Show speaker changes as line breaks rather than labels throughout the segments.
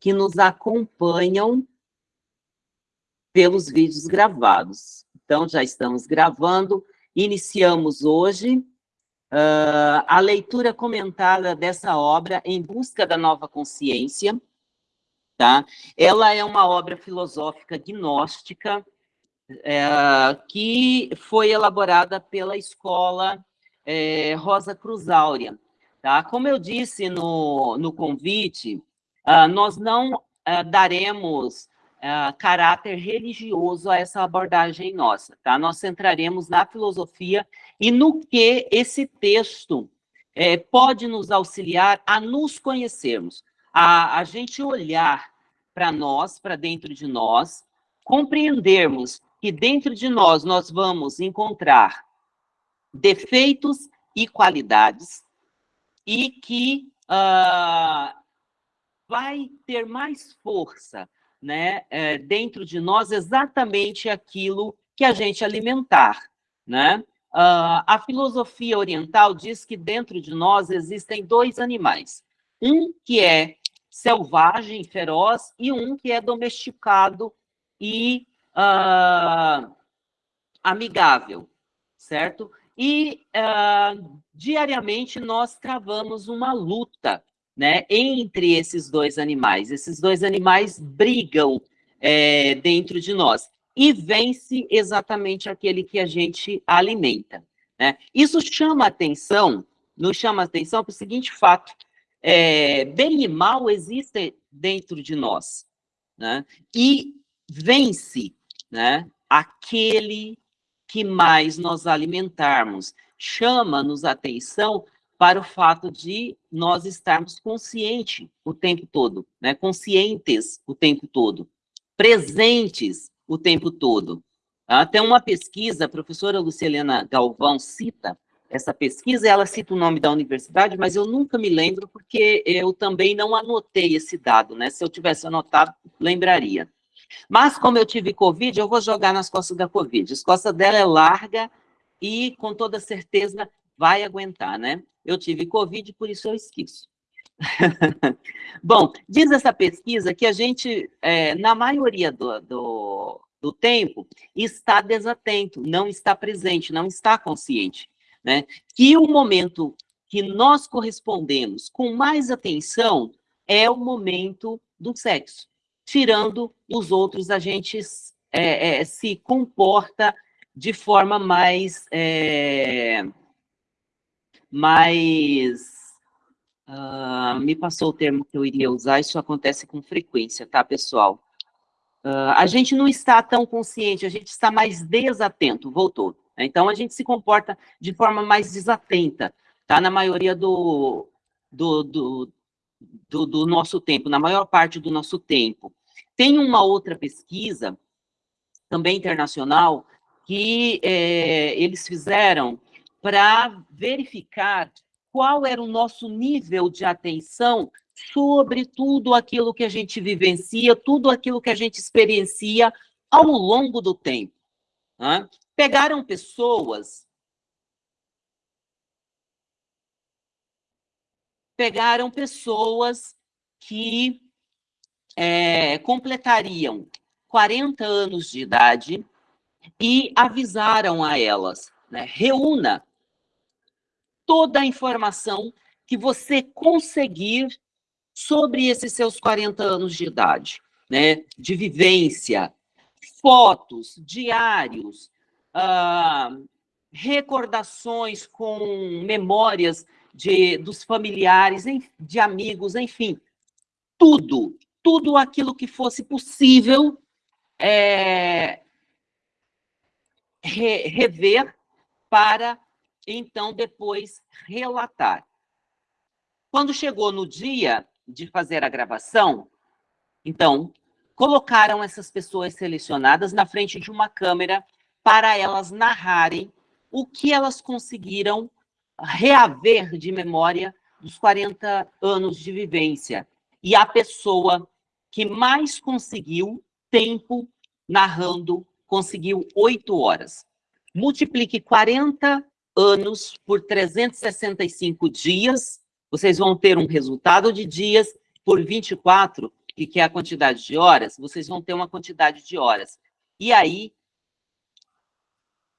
que nos acompanham pelos vídeos gravados. Então, já estamos gravando, iniciamos hoje uh, a leitura comentada dessa obra, Em Busca da Nova Consciência, tá? Ela é uma obra filosófica gnóstica, é, que foi elaborada pela escola é, Rosa Cruz Áurea. Tá? Como eu disse no, no convite, uh, nós não uh, daremos uh, caráter religioso a essa abordagem nossa. Tá? Nós centraremos na filosofia e no que esse texto é, pode nos auxiliar a nos conhecermos, a, a gente olhar para nós, para dentro de nós, compreendermos que dentro de nós nós vamos encontrar defeitos e qualidades, e que uh, vai ter mais força né, é, dentro de nós exatamente aquilo que a gente alimentar. Né? Uh, a filosofia oriental diz que dentro de nós existem dois animais. Um que é selvagem, feroz, e um que é domesticado e uh, amigável, certo? E uh, diariamente nós travamos uma luta né, entre esses dois animais. Esses dois animais brigam é, dentro de nós e vence exatamente aquele que a gente alimenta. Né? Isso chama atenção, nos chama atenção para o seguinte fato, é, bem e mal existem dentro de nós, né? e vence né, aquele que mais nós alimentarmos. Chama-nos atenção para o fato de nós estarmos conscientes o tempo todo, né? conscientes o tempo todo, presentes o tempo todo. Tem uma pesquisa, a professora Lucilena Galvão cita essa pesquisa, ela cita o nome da universidade, mas eu nunca me lembro, porque eu também não anotei esse dado, né? Se eu tivesse anotado, lembraria. Mas, como eu tive Covid, eu vou jogar nas costas da Covid. As costas dela é larga e, com toda certeza, vai aguentar, né? Eu tive Covid, por isso eu esqueço. Bom, diz essa pesquisa que a gente, é, na maioria do, do, do, tempo, está desatento, não está presente, não está consciente. Né? Que o momento que nós correspondemos com mais atenção é o momento do sexo tirando os outros, a gente é, é, se comporta de forma mais... É, mais... Uh, me passou o termo que eu iria usar, isso acontece com frequência, tá, pessoal? Uh, a gente não está tão consciente, a gente está mais desatento, voltou. Então, a gente se comporta de forma mais desatenta, tá? Na maioria do, do, do, do, do nosso tempo, na maior parte do nosso tempo. Tem uma outra pesquisa, também internacional, que é, eles fizeram para verificar qual era o nosso nível de atenção sobre tudo aquilo que a gente vivencia, tudo aquilo que a gente experiencia ao longo do tempo. Né? Pegaram pessoas, pegaram pessoas que é, completariam 40 anos de idade e avisaram a elas, né, reúna toda a informação que você conseguir sobre esses seus 40 anos de idade, né, de vivência, fotos, diários, ah, recordações com memórias de, dos familiares, de amigos, enfim, tudo, tudo aquilo que fosse possível é, re, rever para, então, depois relatar. Quando chegou no dia de fazer a gravação, então, colocaram essas pessoas selecionadas na frente de uma câmera para elas narrarem o que elas conseguiram reaver de memória dos 40 anos de vivência e a pessoa que mais conseguiu tempo narrando conseguiu oito horas. Multiplique 40 anos por 365 dias, vocês vão ter um resultado de dias por 24, que, é a quantidade de horas, vocês vão ter uma quantidade de horas. E aí,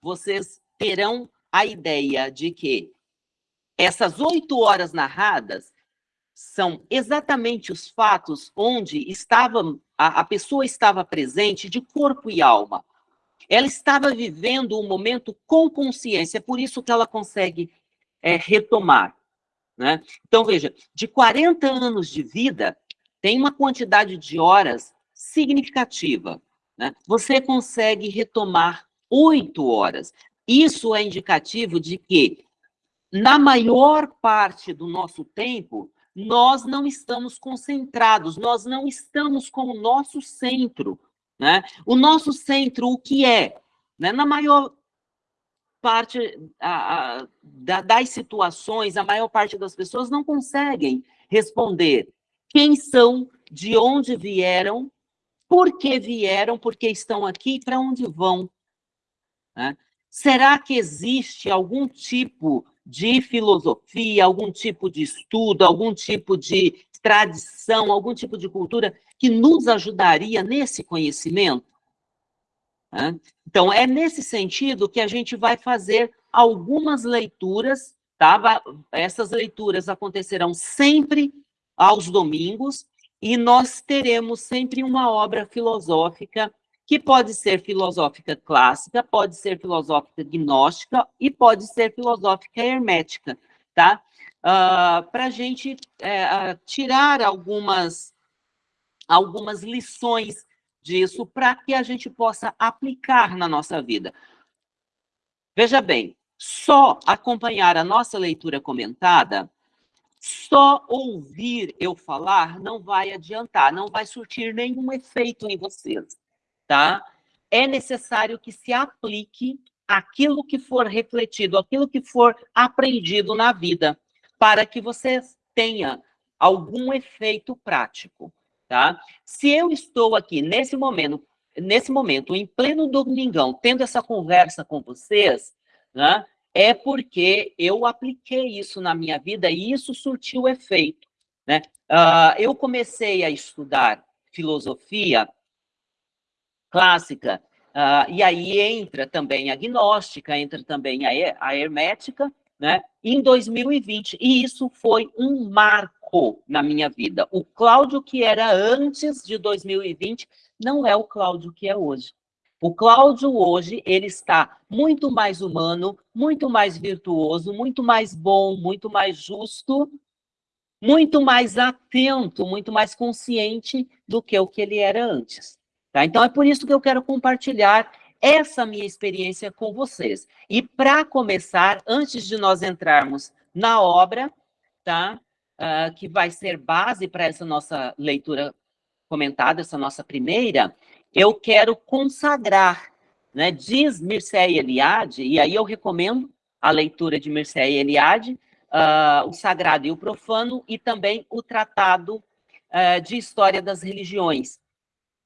vocês terão a ideia de que essas oito horas narradas são exatamente os fatos onde estava, a, a pessoa estava presente de corpo e alma. Ela estava vivendo um momento com consciência, é por isso que ela consegue é, retomar. Né? Então, veja, de 40 anos de vida, tem uma quantidade de horas significativa. Né? Você consegue retomar oito horas. Isso é indicativo de que, na maior parte do nosso tempo, nós não estamos concentrados, nós não estamos com o nosso centro. Né? O nosso centro, o que é? Né? Na maior parte a, a, da, das situações, a maior parte das pessoas não conseguem responder quem são, de onde vieram, por que vieram, por que estão aqui e para onde vão. Né? Será que existe algum tipo de filosofia, algum tipo de estudo, algum tipo de tradição, algum tipo de cultura que nos ajudaria nesse conhecimento? Então, é nesse sentido que a gente vai fazer algumas leituras, tá? Essas leituras acontecerão sempre aos domingos, e nós teremos sempre uma obra filosófica que pode ser filosófica clássica, pode ser filosófica gnóstica e pode ser filosófica hermética, tá? Uh, ah, Para a gente é, tirar algumas, algumas lições disso para que a gente possa aplicar na nossa vida. Veja bem, só acompanhar a nossa leitura comentada, só ouvir eu falar não vai adiantar, não vai surtir nenhum efeito em vocês tá? É necessário que se aplique aquilo que for refletido, aquilo que for aprendido na vida, para que você tenha algum efeito prático, tá? Se eu estou aqui nesse momento, nesse momento, em pleno domingão, tendo essa conversa com vocês, né? É porque eu apliquei isso na minha vida e isso surtiu efeito, né? Uh, eu comecei a estudar filosofia clássica. Uh, e aí entra também a gnóstica, entra também a, a hermética, né? Em 2020, e isso foi um marco na minha vida. O Cláudio que era antes de 2020 não é o Cláudio que é hoje. O Cláudio hoje, ele está muito mais humano, muito mais virtuoso, muito mais bom, muito mais justo, muito mais atento, muito mais consciente do que o que ele era antes. Tá? Então, é por isso que eu quero compartilhar essa minha experiência com vocês. E para começar, antes de nós entrarmos na obra, tá? Uh, que vai ser base para essa nossa leitura comentada, essa nossa primeira, eu quero consagrar, né? Diz Mircea Eliade, e aí eu recomendo a leitura de Mircea Eliade, uh, o Sagrado e o Profano, e também o Tratado uh, de História das Religiões.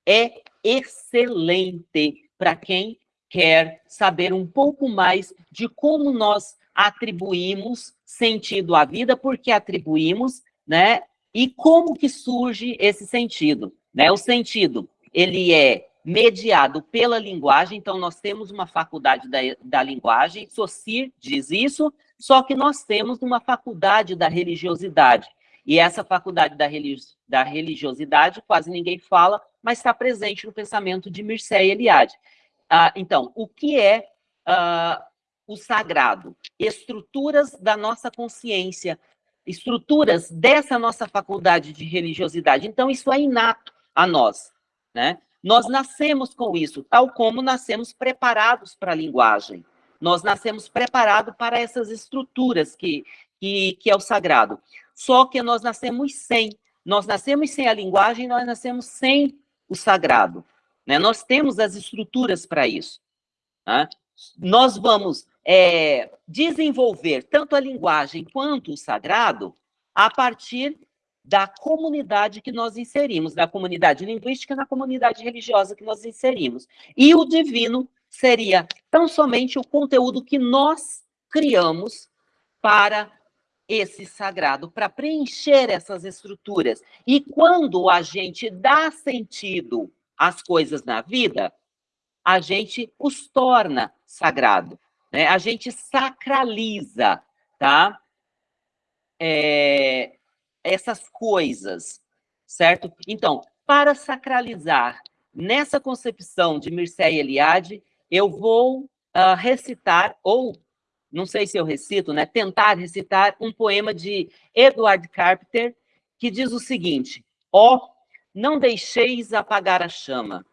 É excelente para quem quer saber um pouco mais de como nós atribuímos sentido à vida, porque atribuímos, né? E como que surge esse sentido, né? O sentido, ele é mediado pela linguagem, então nós temos uma faculdade da, da linguagem, Saussure diz isso, só que nós temos uma faculdade da religiosidade, e essa faculdade da, religi da religiosidade, quase ninguém fala, mas está presente no pensamento de Mircea Eliade. Ah, então, o que é ah, o sagrado? Estruturas da nossa consciência, estruturas dessa nossa faculdade de religiosidade. Então, isso é inato a nós, né? Nós nascemos com isso, tal como nascemos preparados para a linguagem. Nós nascemos preparados para essas estruturas que, que, que é o sagrado. Só que nós nascemos sem. Nós nascemos sem a linguagem, nós nascemos sem o sagrado. Né? Nós temos as estruturas para isso. Né? Nós vamos é, desenvolver tanto a linguagem quanto o sagrado a partir da comunidade que nós inserimos, da comunidade linguística, na comunidade religiosa que nós inserimos. E o divino seria tão somente o conteúdo que nós criamos para esse sagrado, para preencher essas estruturas. E quando a gente dá sentido às coisas na vida, a gente os torna sagrado, né? A gente sacraliza, tá? É, essas coisas, certo? Então, para sacralizar nessa concepção de Mircea Eliade, eu vou uh, recitar, ou não sei se eu recito, né? Tentar recitar um poema de Edward Carpenter que diz o seguinte: Ó, oh, não deixeis apagar a chama,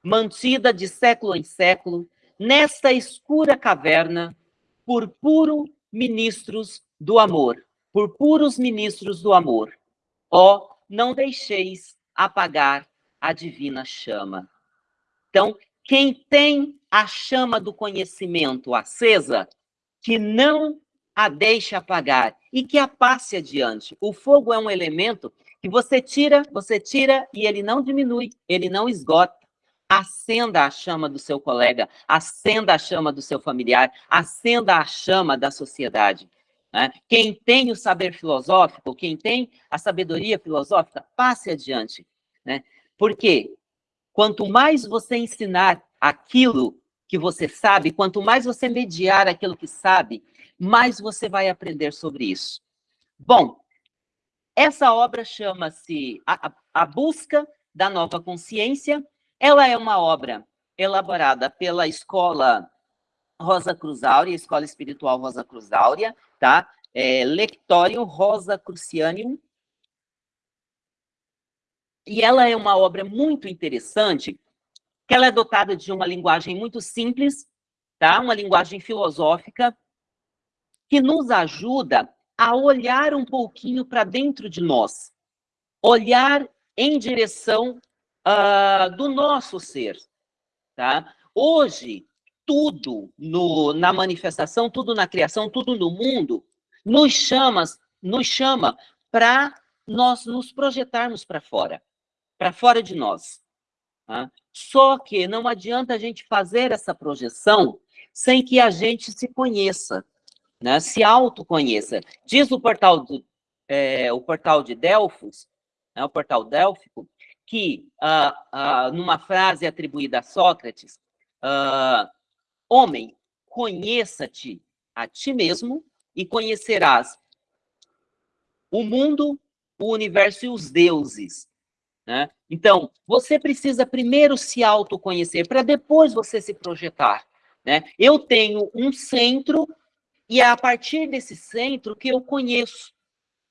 mantida de século em século, nesta escura caverna, por puro ministros do amor, por puros ministros do amor. Ó, oh, não deixeis apagar a divina chama. Então, quem tem a chama do conhecimento acesa, que não a deixe apagar e que a passe adiante. O fogo é um elemento que você tira, você tira e ele não diminui, ele não esgota. Acenda a chama do seu colega, acenda a chama do seu familiar, acenda a chama da sociedade. Né? Quem tem o saber filosófico, quem tem a sabedoria filosófica, passe adiante. Né? Porque quanto mais você ensinar aquilo que você sabe, quanto mais você mediar aquilo que sabe, mais você vai aprender sobre isso. Bom, essa obra chama-se a, a Busca da Nova Consciência. Ela é uma obra elaborada pela Escola Rosa Cruz Áurea, Escola Espiritual Rosa Cruz Áurea, tá? É, Lectório Rosa Crucianium, e ela é uma obra muito interessante, que ela é dotada de uma linguagem muito simples, tá? Uma linguagem filosófica que nos ajuda a olhar um pouquinho para dentro de nós, olhar em direção uh, do nosso ser, tá? Hoje, tudo no, na manifestação, tudo na criação, tudo no mundo, nos chama, nos chama para nós nos projetarmos para fora para fora de nós. Tá? Só que não adianta a gente fazer essa projeção sem que a gente se conheça, né? se autoconheça. Diz o portal, do, é, o portal de Delfos, né? o portal délfico, que ah, ah, numa frase atribuída a Sócrates, ah, homem, conheça-te a ti mesmo e conhecerás o mundo, o universo e os deuses. Né? Então, você precisa primeiro se autoconhecer, para depois você se projetar. Né? Eu tenho um centro, e é a partir desse centro que eu conheço.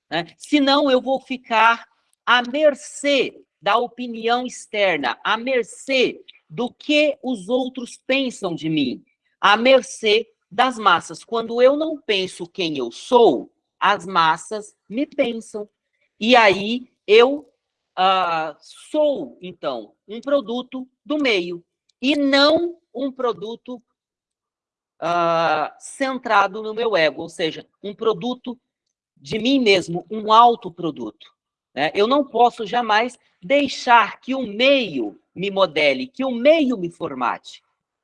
Né? Senão, eu vou ficar à mercê da opinião externa, à mercê do que os outros pensam de mim, à mercê das massas. Quando eu não penso quem eu sou, as massas me pensam. E aí eu uh, sou, então, um produto do meio e não um produto uh, centrado no meu ego, ou seja, um produto de mim mesmo, um autoproduto. Né? Eu não posso jamais deixar que o meio me modele, que o meio me formate,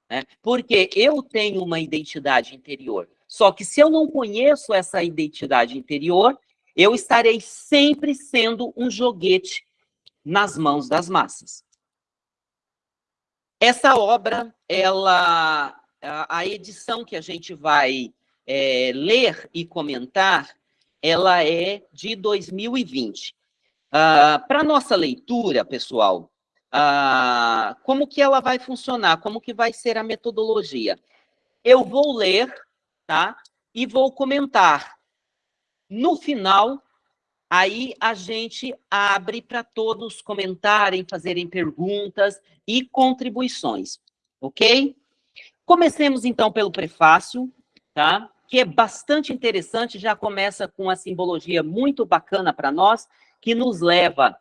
né? porque eu tenho uma identidade interior. Só que se eu não conheço essa identidade interior, eu estarei sempre sendo um joguete nas mãos das massas. Essa obra, ela, a edição que a gente vai é, ler e comentar, ela é de 2020. Ah, Para nossa leitura, pessoal, ah, como que ela vai funcionar? Como que vai ser a metodologia? Eu vou ler, tá? E vou comentar. No final, Aí a gente abre para todos comentarem, fazerem perguntas e contribuições, ok? Comecemos então pelo prefácio, tá? Que é bastante interessante, já começa com uma simbologia muito bacana para nós, que nos leva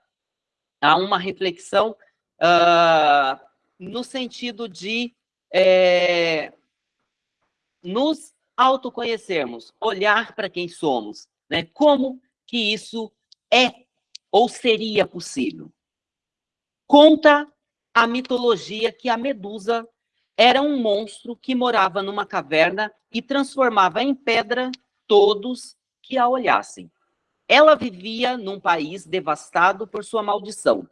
a uma reflexão uh, no sentido de é, nos autoconhecermos, olhar para quem somos, né? Como que isso é ou seria possível. Conta a mitologia que a Medusa era um monstro que morava numa caverna e transformava em pedra todos que a olhassem. Ela vivia num país devastado por sua maldição.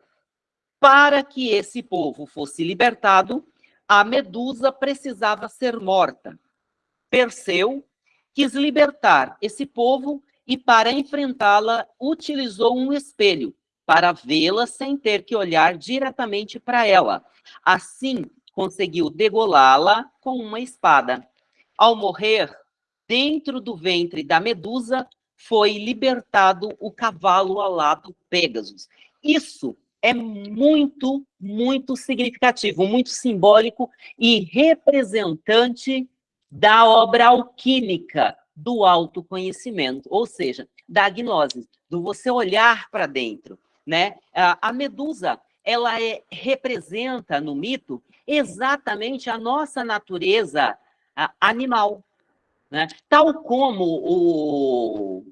Para que esse povo fosse libertado, a Medusa precisava ser morta. Perseu quis libertar esse povo e, para enfrentá-la, utilizou um espelho para vê-la sem ter que olhar diretamente para ela. Assim, conseguiu degolá-la com uma espada. Ao morrer, dentro do ventre da Medusa, foi libertado o cavalo alado Pegasus. Isso é muito, muito significativo, muito simbólico e representante da obra alquímica do autoconhecimento, ou seja, da gnose, do você olhar para dentro, né? A medusa, ela é, representa no mito exatamente a nossa natureza animal, né? Tal como o,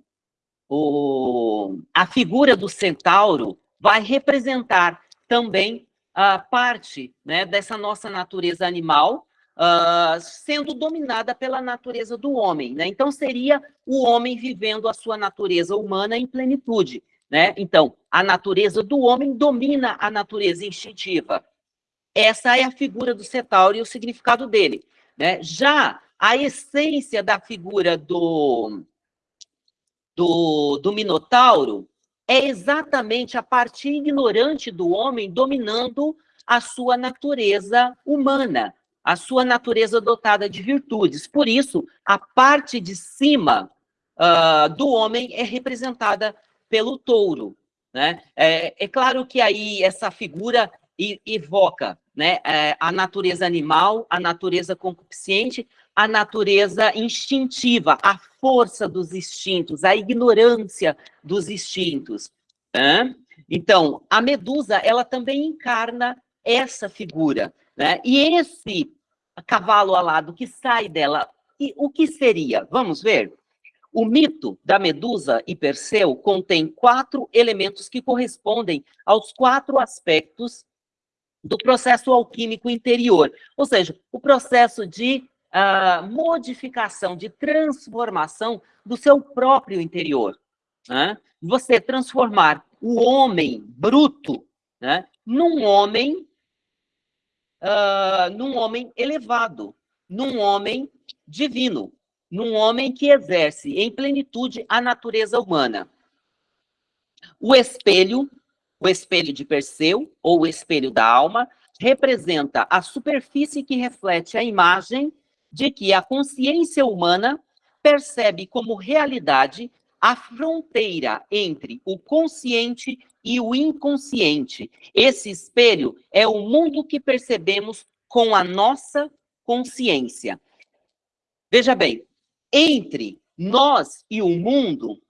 o, a figura do centauro vai representar também a parte né, dessa nossa natureza animal, uh, sendo dominada pela natureza do homem. Né? Então, seria o homem vivendo a sua natureza humana em plenitude. Né? Então, a natureza do homem domina a natureza instintiva. Essa é a figura do centauro e o significado dele. Né? Já a essência da figura do, do, do Minotauro é exatamente a parte ignorante do homem dominando a sua natureza humana, a sua natureza dotada de virtudes. Por isso, a parte de cima uh, do homem é representada pelo touro. Né? É, é claro que aí essa figura evoca né, é, a natureza animal, a natureza concupiscente, a natureza instintiva, a força dos instintos, a ignorância dos instintos. Né? Então, a medusa, ela também encarna essa figura. Né? E esse cavalo alado que sai dela, e o que seria? Vamos ver? O mito da Medusa e Perseu contém quatro elementos que correspondem aos quatro aspectos do processo alquímico interior, ou seja, o processo de uh, modificação, de transformação do seu próprio interior. Né? Você transformar o homem bruto né, num homem uh, num homem elevado, num homem divino, num homem que exerce em plenitude a natureza humana. O espelho, o espelho de Perseu, ou o espelho da alma, representa a superfície que reflete a imagem de que a consciência humana percebe como realidade a fronteira entre o consciente e o inconsciente. Esse espelho é o mundo que percebemos com a nossa consciência. Veja bem, entre nós e o mundo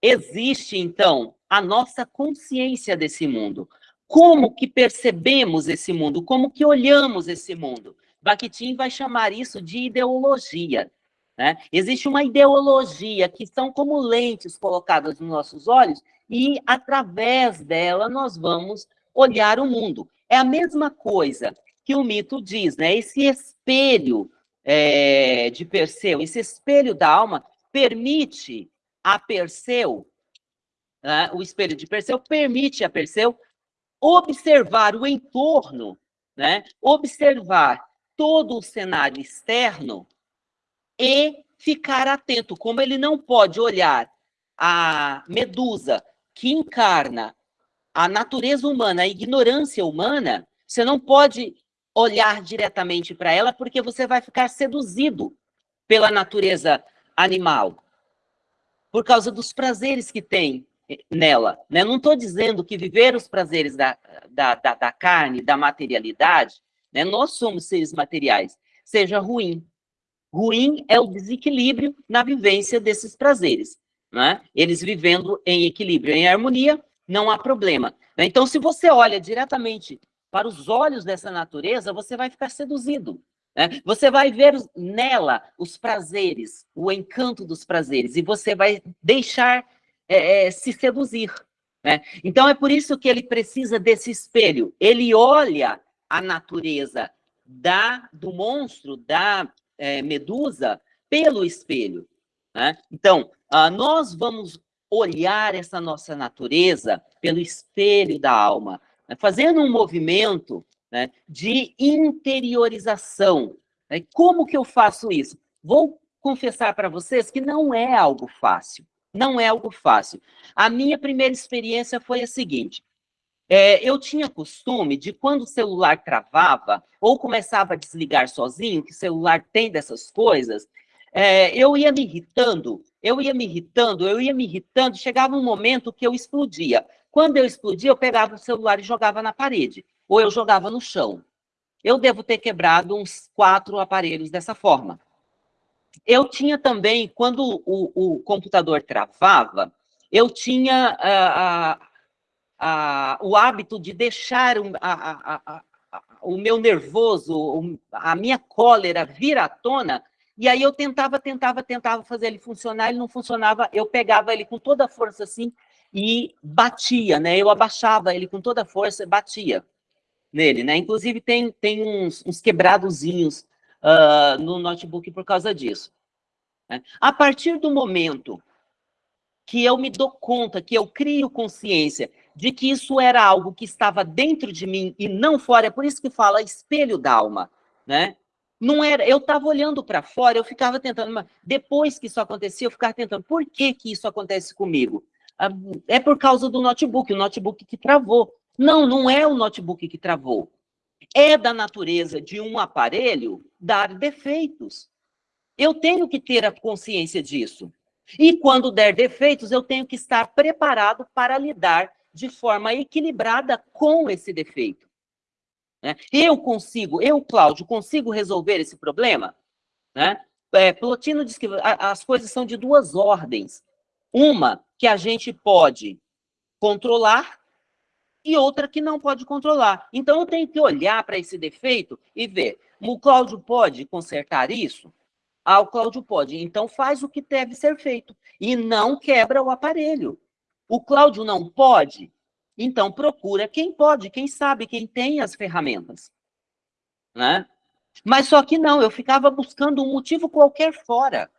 existe então a nossa consciência desse mundo. Como que percebemos esse mundo? Como que olhamos esse mundo? Bakhtin vai chamar isso de ideologia. Né? Existe uma ideologia que são como lentes colocadas nos nossos olhos e, através dela, nós vamos olhar o mundo. É a mesma coisa que o mito diz, né? Esse espelho é, de Perseu, esse espelho da alma, permite a Perseu, né? o espelho de Perseu permite a Perseu observar o entorno, né? observar todo o cenário externo e ficar atento. Como ele não pode olhar a medusa que encarna a natureza humana, a ignorância humana, você não pode olhar diretamente para ela porque você vai ficar seduzido pela natureza animal, por causa dos prazeres que tem nela. Né? Não estou dizendo que viver os prazeres da, da, da, da carne, da materialidade, né? nós somos seres materiais, seja ruim. Ruim é o desequilíbrio na vivência desses prazeres. Né? Eles vivendo em equilíbrio, em harmonia, não há problema. Né? Então, se você olha diretamente para os olhos dessa natureza, você vai ficar seduzido. Né? Você vai ver nela os prazeres, o encanto dos prazeres, e você vai deixar é, é, se seduzir. Né? Então, é por isso que ele precisa desse espelho. Ele olha a natureza da, do monstro, da é, medusa pelo espelho. Né? Então, uh, nós vamos olhar essa nossa natureza pelo espelho da alma, né? fazendo um movimento né, de interiorização. Né? Como que eu faço isso? Vou confessar para vocês que não é algo fácil. Não é algo fácil. A minha primeira experiência foi a seguinte: é, eu tinha costume de, quando o celular travava ou começava a desligar sozinho, que celular tem dessas coisas, é, eu ia me irritando, eu ia me irritando, eu ia me irritando, chegava um momento que eu explodia. Quando eu explodia, eu pegava o celular e jogava na parede, ou eu jogava no chão. Eu devo ter quebrado uns quatro aparelhos dessa forma. Eu tinha também, quando o, o computador travava, eu tinha uh, uh, uh, o hábito de deixar o meu nervoso, a minha cólera vir à tona e aí eu tentava, tentava, tentava fazer ele funcionar, ele não funcionava, eu pegava ele com toda a força assim e batia, né? Eu abaixava ele com toda a força e batia nele, né? Inclusive tem, tem uns, uns quebradozinhos uh, no notebook por causa disso. Né? A partir do momento que eu me dou conta, que eu crio consciência de que isso era algo que estava dentro de mim e não fora, é por isso que fala espelho da alma, né? Não era, eu estava olhando para fora, eu ficava tentando, depois que isso acontecia, eu ficava tentando, por que que isso acontece comigo? Ah, é por causa do notebook, o notebook que travou. Não, não é o notebook que travou. É da natureza de um aparelho dar defeitos. Eu tenho que ter a consciência disso. E quando der defeitos, eu tenho que estar preparado para lidar de forma equilibrada com esse defeito. Né? Eu consigo, eu, Cláudio, consigo resolver esse problema? Né? É, Plotino diz que as coisas são de duas ordens. Uma que a gente pode controlar e outra que não pode controlar. Então, eu tenho que olhar para esse defeito e ver, o Cláudio pode consertar isso? Ah, o Cláudio pode. Então, faz o que deve ser feito e não quebra o aparelho. O Cláudio não pode? Então, procura quem pode, quem sabe, quem tem as ferramentas. Né? Mas só que não, eu ficava buscando um motivo qualquer fora.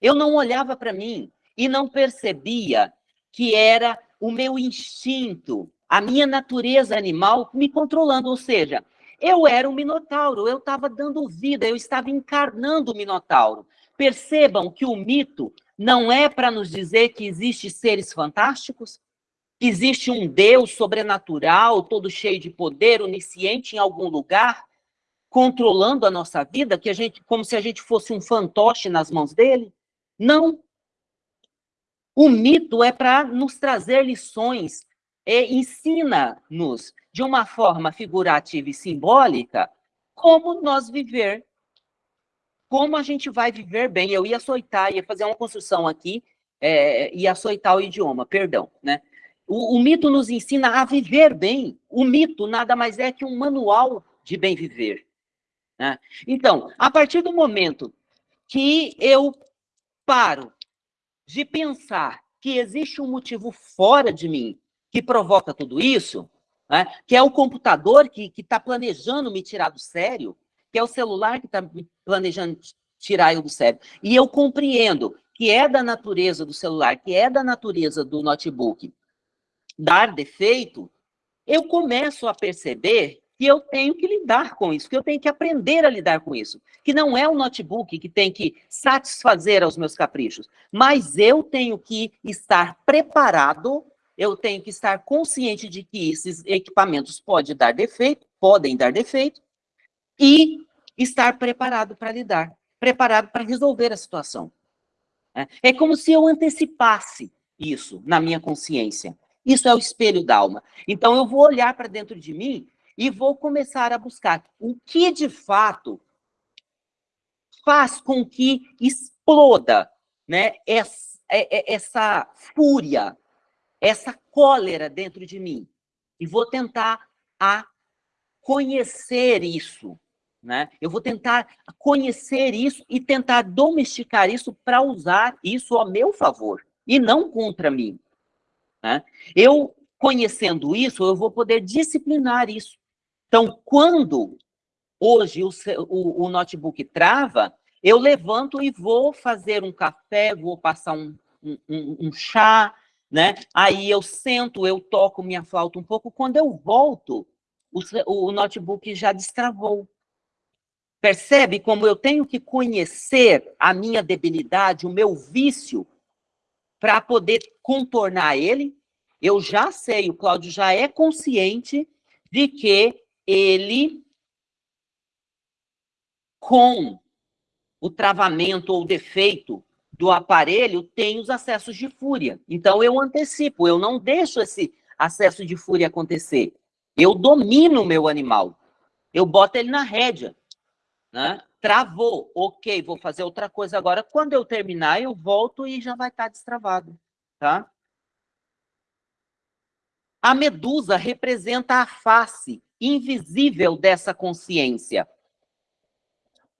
Eu não olhava para mim e não percebia que era o meu instinto, a minha natureza animal me controlando. Ou seja, eu era um minotauro, eu estava dando vida, eu estava encarnando o minotauro. Percebam que o mito não é para nos dizer que existem seres fantásticos, Existe um Deus sobrenatural, todo cheio de poder, onisciente em algum lugar, controlando a nossa vida, que a gente, como se a gente fosse um fantoche nas mãos dele? Não. O mito é para nos trazer lições, é, ensina-nos de uma forma figurativa e simbólica como nós viver, como a gente vai viver bem. Eu ia açoitar, ia fazer uma construção aqui, é, ia açoitar o idioma, perdão, né? O, o, mito nos ensina a viver bem. O mito nada mais é que um manual de bem viver. Né? Então, a partir do momento que eu paro de pensar que existe um motivo fora de mim que provoca tudo isso, né? que é o computador que está planejando me tirar do sério, que é o celular que está planejando tirar eu do sério, e eu compreendo que é da natureza do celular, que é da natureza do notebook, dar defeito, eu começo a perceber que eu tenho que lidar com isso, que eu tenho que aprender a lidar com isso. Que não é o notebook que tem que satisfazer aos meus caprichos, mas eu tenho que estar preparado, eu tenho que estar consciente de que esses equipamentos podem dar defeito, podem dar defeito, e estar preparado para lidar, preparado para resolver a situação. É, é como se eu antecipasse isso na minha consciência. Isso é o espelho da alma. Então, eu vou olhar para dentro de mim e vou começar a buscar o que, de fato, faz com que exploda né, essa, é, é, essa fúria, essa cólera dentro de mim. E vou tentar a conhecer isso. Né? Eu vou tentar conhecer isso e tentar domesticar isso para usar isso a meu favor e não contra mim. Né? Eu, conhecendo isso, eu vou poder disciplinar isso. Então, quando hoje o, o, o notebook trava, eu levanto e vou fazer um café, vou passar um, um, um, chá, né? Aí eu sento, eu toco minha flauta um pouco. Quando eu volto, o, o notebook já destravou. Percebe como eu tenho que conhecer a minha debilidade, o meu vício, para poder contornar ele? Eu já sei, o Cláudio já é consciente de que ele, com o travamento ou defeito do aparelho, tem os acessos de fúria. Então, eu antecipo, eu não deixo esse acesso de fúria acontecer. Eu domino o meu animal. Eu boto ele na rédea. Né? Travou, ok, vou fazer outra coisa agora. Quando eu terminar, eu volto e já vai estar destravado. Tá? A medusa representa a face invisível dessa consciência.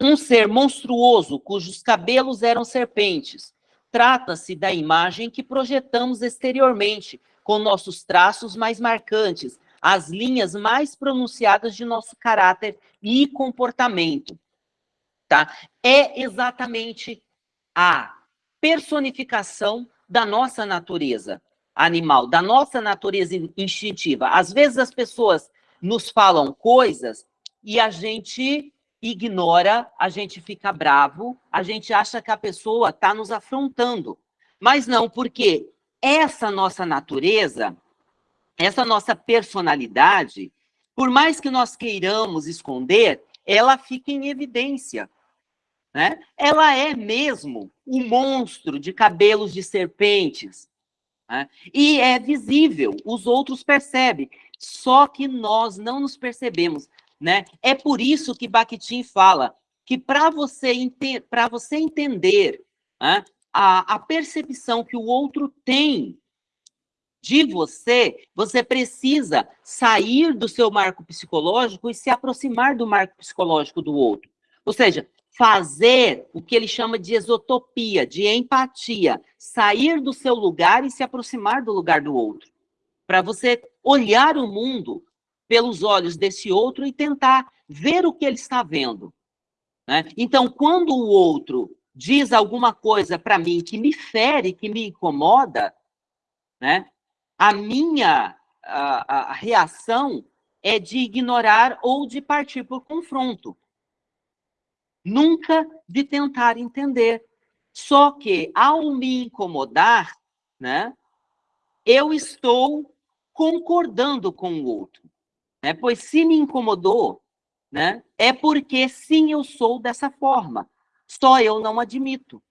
Um ser monstruoso cujos cabelos eram serpentes. Trata-se da imagem que projetamos exteriormente, com nossos traços mais marcantes, as linhas mais pronunciadas de nosso caráter e comportamento. Tá? É exatamente a personificação da nossa natureza animal, da nossa natureza instintiva. Às vezes as pessoas nos falam coisas e a gente ignora, a gente fica bravo, a gente acha que a pessoa está nos afrontando. Mas não, porque essa nossa natureza essa nossa personalidade, por mais que nós queiramos esconder, ela fica em evidência. Né? Ela é mesmo um monstro de cabelos de serpentes. Né? E é visível, os outros percebem, só que nós não nos percebemos. Né? É por isso que Bakhtin fala que para você, ente você entender né, a, a percepção que o outro tem de você, você precisa sair do seu marco psicológico e se aproximar do marco psicológico do outro. Ou seja, fazer o que ele chama de exotopia, de empatia, sair do seu lugar e se aproximar do lugar do outro. Para você olhar o mundo pelos olhos desse outro e tentar ver o que ele está vendo. Né? Então, quando o outro diz alguma coisa para mim que me fere, que me incomoda, né? a minha a, a reação é de ignorar ou de partir por confronto. Nunca de tentar entender. Só que, ao me incomodar, né, eu estou concordando com o outro. Né? Pois se me incomodou, né, é porque sim, eu sou dessa forma. Só eu não admito.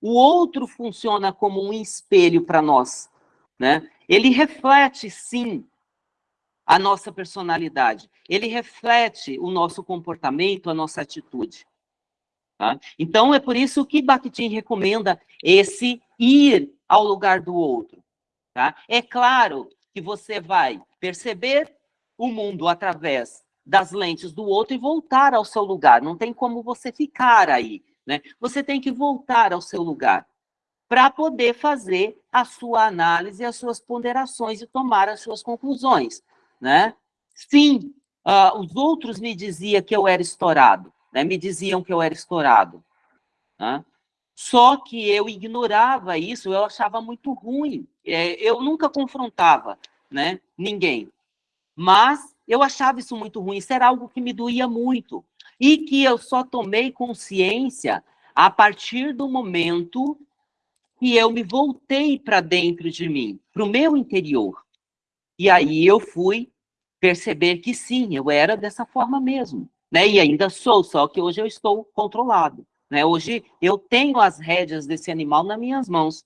O outro funciona como um espelho para nós. Né? Ele reflete, sim, a nossa personalidade. Ele reflete o nosso comportamento, a nossa atitude. Tá? Então, é por isso que Bakhtin recomenda esse ir ao lugar do outro. Tá? É claro que você vai perceber o mundo através das lentes do outro e voltar ao seu lugar. Não tem como você ficar aí. Né? Você tem que voltar ao seu lugar para poder fazer a sua análise, as suas ponderações e tomar as suas conclusões, né? Sim, uh, os outros me diziam que eu era estourado, né? Me diziam que eu era estourado, né? Só que eu ignorava isso, eu achava muito ruim. É, eu nunca confrontava, né? Ninguém. Mas eu achava isso muito ruim, isso era algo que me doía muito. E que eu só tomei consciência a partir do momento e eu me voltei para dentro de mim, para o meu interior. E aí eu fui perceber que sim, eu era dessa forma mesmo. Né? E ainda sou, só que hoje eu estou controlado. Né? Hoje eu tenho as rédeas desse animal nas minhas mãos.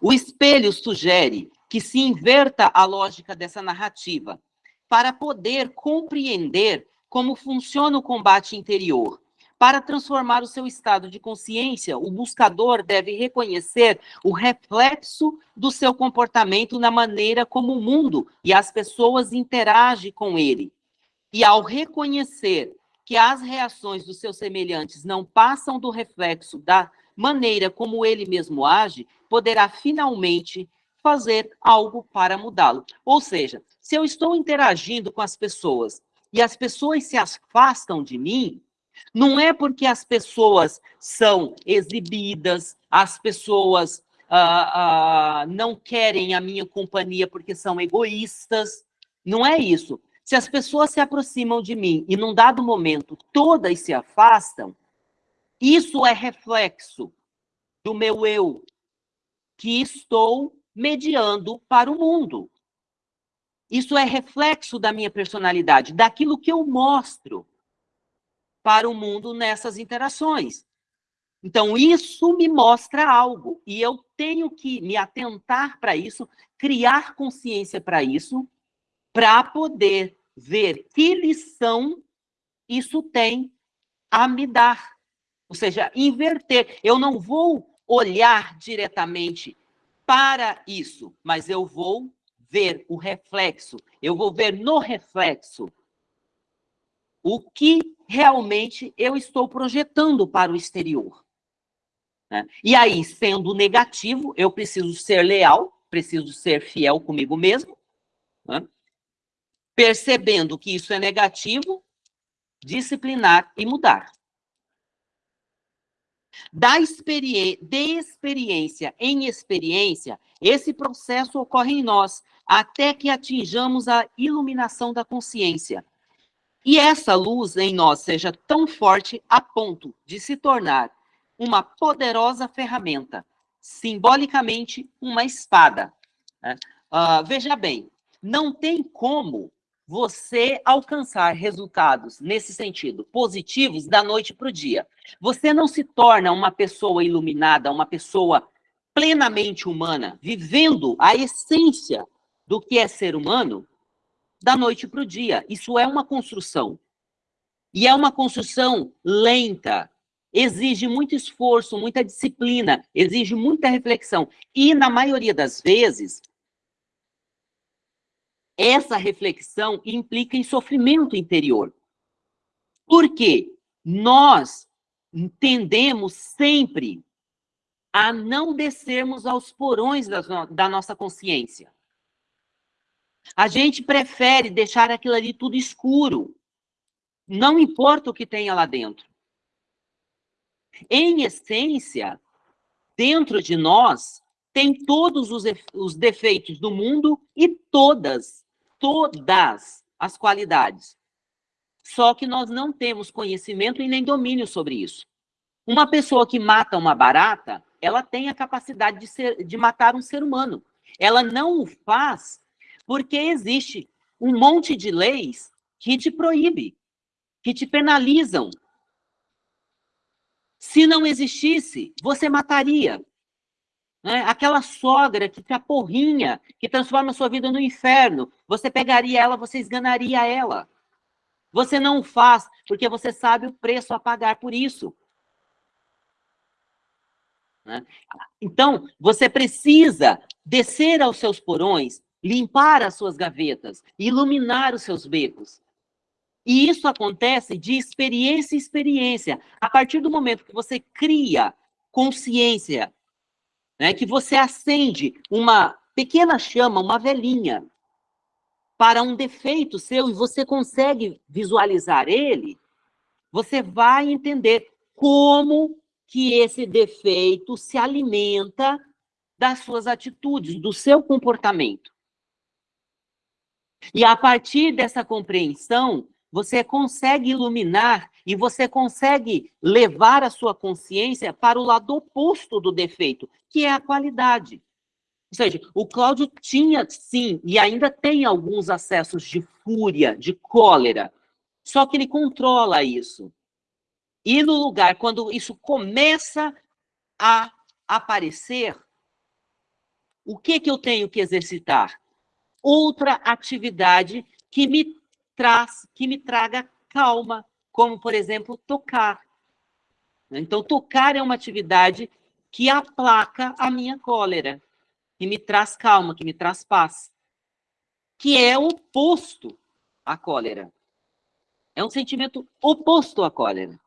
O espelho sugere que se inverta a lógica dessa narrativa para poder compreender como funciona o combate interior para transformar o seu estado de consciência, o buscador deve reconhecer o reflexo do seu comportamento na maneira como o mundo e as pessoas interagem com ele. E ao reconhecer que as reações dos seus semelhantes não passam do reflexo da maneira como ele mesmo age, poderá finalmente fazer algo para mudá-lo. Ou seja, se eu estou interagindo com as pessoas e as pessoas se afastam de mim, Não é porque as pessoas são exibidas, as pessoas ah, ah, não querem a minha companhia porque são egoístas. Não é isso. Se as pessoas se aproximam de mim e num dado momento todas se afastam, isso é reflexo do meu eu, que estou mediando para o mundo. Isso é reflexo da minha personalidade, daquilo que eu mostro para o mundo nessas interações. Então, isso me mostra algo, e eu tenho que me atentar para isso, criar consciência para isso, para poder ver que lição isso tem a me dar. Ou seja, inverter. Eu não vou olhar diretamente para isso, mas eu vou ver o reflexo, eu vou ver no reflexo o que realmente eu estou projetando para o exterior. Né? E aí, sendo negativo, eu preciso ser leal, preciso ser fiel comigo mesmo, né? Percebendo que isso é negativo, disciplinar e mudar. Da experiência, de experiência em experiência, esse processo ocorre em nós, até que atinjamos a iluminação da consciência. E essa luz em nós seja tão forte a ponto de se tornar uma poderosa ferramenta, simbolicamente uma espada. Uh, veja bem, não tem como você alcançar resultados nesse sentido, positivos, da noite para o dia. Você não se torna uma pessoa iluminada, uma pessoa plenamente humana, vivendo a essência do que é ser humano, da noite para o dia. Isso é uma construção. E é uma construção lenta, exige muito esforço, muita disciplina, exige muita reflexão. E, na maioria das vezes, essa reflexão implica em sofrimento interior. Por quê? Nós tendemos sempre a não descermos aos porões da, da nossa consciência. A gente prefere deixar aquilo ali tudo escuro. Não importa o que tenha lá dentro. Em essência, dentro de nós, tem todos os, os defeitos do mundo e todas todas as qualidades. Só que nós não temos conhecimento e nem domínio sobre isso. Uma pessoa que mata uma barata, ela tem a capacidade de, ser, de matar um ser humano. Ela não o faz porque existe um monte de leis que te proíbe, que te penalizam. Se não existisse, você mataria. Né? Aquela sogra que te aporrinha, que transforma a sua vida no inferno, você pegaria ela, você esganaria ela. Você não faz porque você sabe o preço a pagar por isso. Né? Então, você precisa descer aos seus porões, limpar as suas gavetas, iluminar os seus becos. E isso acontece de experiência em experiência. A partir do momento que você cria consciência né, que você acende uma pequena chama, uma velhinha, para um defeito seu e você consegue visualizar ele, você vai entender como que esse defeito se alimenta das suas atitudes, do seu comportamento. E a partir dessa compreensão, você consegue iluminar e você consegue levar a sua consciência para o lado oposto do defeito, que é a qualidade. Ou seja, o Cláudio tinha, sim, e ainda tem alguns acessos de fúria, de cólera, só que ele controla isso. E no lugar, quando isso começa a aparecer, o que, que eu tenho que exercitar? Outra atividade que me traz, que me traga calma, como, por exemplo, tocar. Então, tocar é uma atividade que aplaca a minha cólera, que me traz calma, que me traz paz, que é oposto à cólera. É um sentimento oposto à cólera.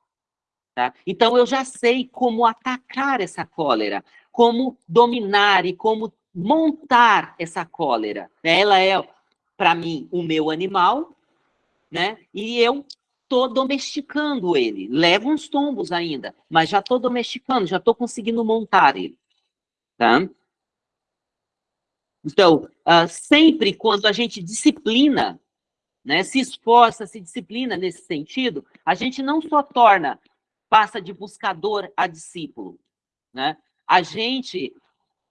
Tá? Então, eu já sei como atacar essa cólera, como dominar e como montar essa cólera. Ela é, para mim, o meu animal, né? E eu estou domesticando ele. Leva uns tombos ainda, mas já estou domesticando, já estou conseguindo montar ele. Tá? Então, uh, sempre quando a gente disciplina, né, se esforça, se disciplina nesse sentido, a gente não só torna, passa de buscador a discípulo, né? A gente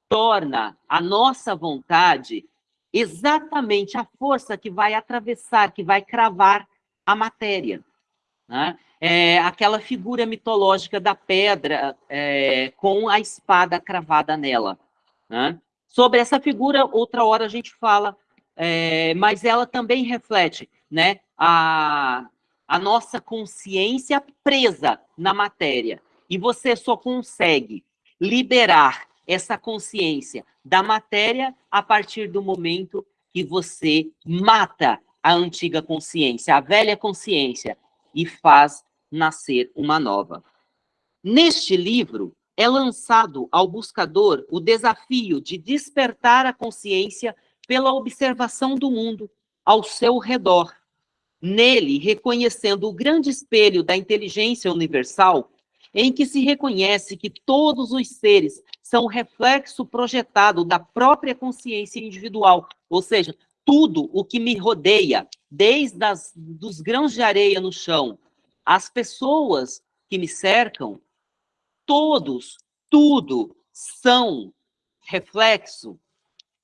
torna a nossa vontade exatamente a força que vai atravessar, que vai cravar a matéria. Né? É aquela figura mitológica da pedra é, com a espada cravada nela. Né? Sobre essa figura, outra hora a gente fala, é, mas ela também reflete né, a, a nossa consciência presa na matéria. E você só consegue liberar essa consciência da matéria a partir do momento que você mata a antiga consciência, a velha consciência, e faz nascer uma nova. Neste livro, é lançado ao buscador o desafio de despertar a consciência pela observação do mundo ao seu redor. Nele, reconhecendo o grande espelho da inteligência universal, em que se reconhece que todos os seres são reflexo projetado da própria consciência individual, ou seja, tudo o que me rodeia, desde as, dos grãos de areia no chão, as pessoas que me cercam, todos, tudo são reflexo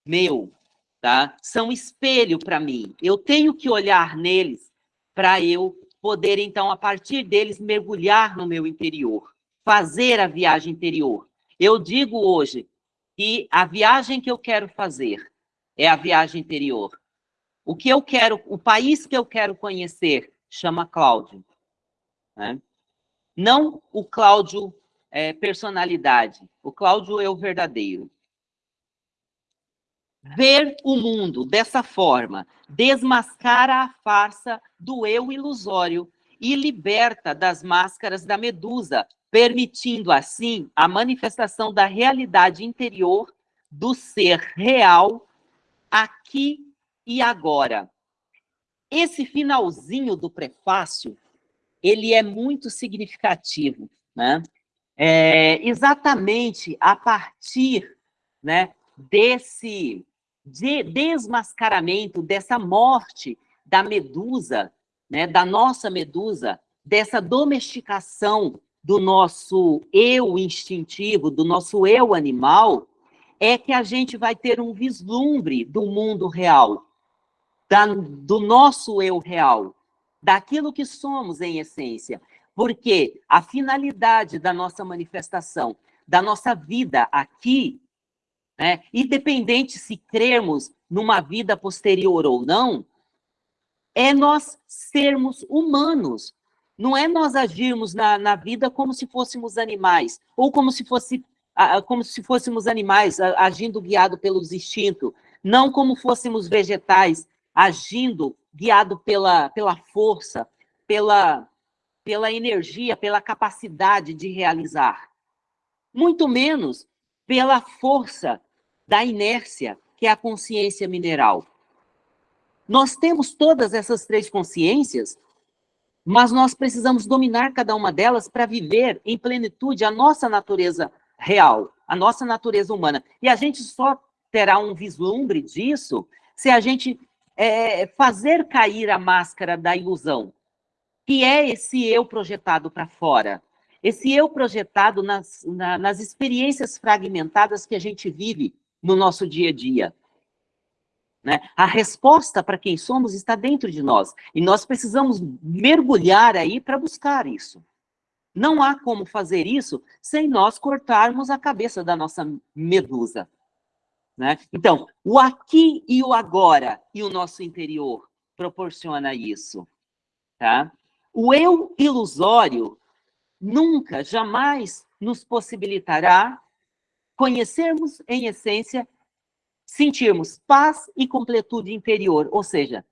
meu, tá? São espelho para mim. Eu tenho que olhar neles para eu poder, então, a partir deles, mergulhar no meu interior, fazer a viagem interior. Eu digo hoje que a viagem que eu quero fazer é a viagem interior. O que eu quero, o país que eu quero conhecer chama Cláudio. Né? Não o Cláudio é, personalidade, o Cláudio é o verdadeiro. Ver o mundo dessa forma desmascara a farsa do eu ilusório e liberta das máscaras da medusa, permitindo assim a manifestação da realidade interior do ser real aqui e agora. Esse finalzinho do prefácio, ele é muito significativo, né? É, exatamente a partir né, desse de desmascaramento, dessa morte da medusa, né, da nossa medusa, dessa domesticação do nosso eu instintivo, do nosso eu animal, é que a gente vai ter um vislumbre do mundo real, da, do nosso eu real, daquilo que somos em essência. Porque a finalidade da nossa manifestação, da nossa vida aqui, né, independente se crermos numa vida posterior ou não, é nós sermos humanos, não é nós agirmos na, na vida como se fôssemos animais, ou como se, fosse, como se fôssemos animais agindo guiado pelos instintos, não como fôssemos vegetais agindo guiado pela, pela força, pela, pela energia, pela capacidade de realizar. Muito menos pela força da inércia, que é a consciência mineral. Nós temos todas essas três consciências mas nós precisamos dominar cada uma delas para viver em plenitude a nossa natureza real, a nossa natureza humana. E a gente só terá um vislumbre disso se a gente é, fazer cair a máscara da ilusão, que é esse eu projetado para fora, esse eu projetado nas, na, nas experiências fragmentadas que a gente vive no nosso dia a dia. Né? A resposta para quem somos está dentro de nós. E nós precisamos mergulhar aí para buscar isso. Não há como fazer isso sem nós cortarmos a cabeça da nossa medusa. Né? Então, o aqui e o agora e o nosso interior proporciona isso. Tá? O eu ilusório nunca, jamais nos possibilitará conhecermos em essência sentirmos paz e completude interior, ou seja,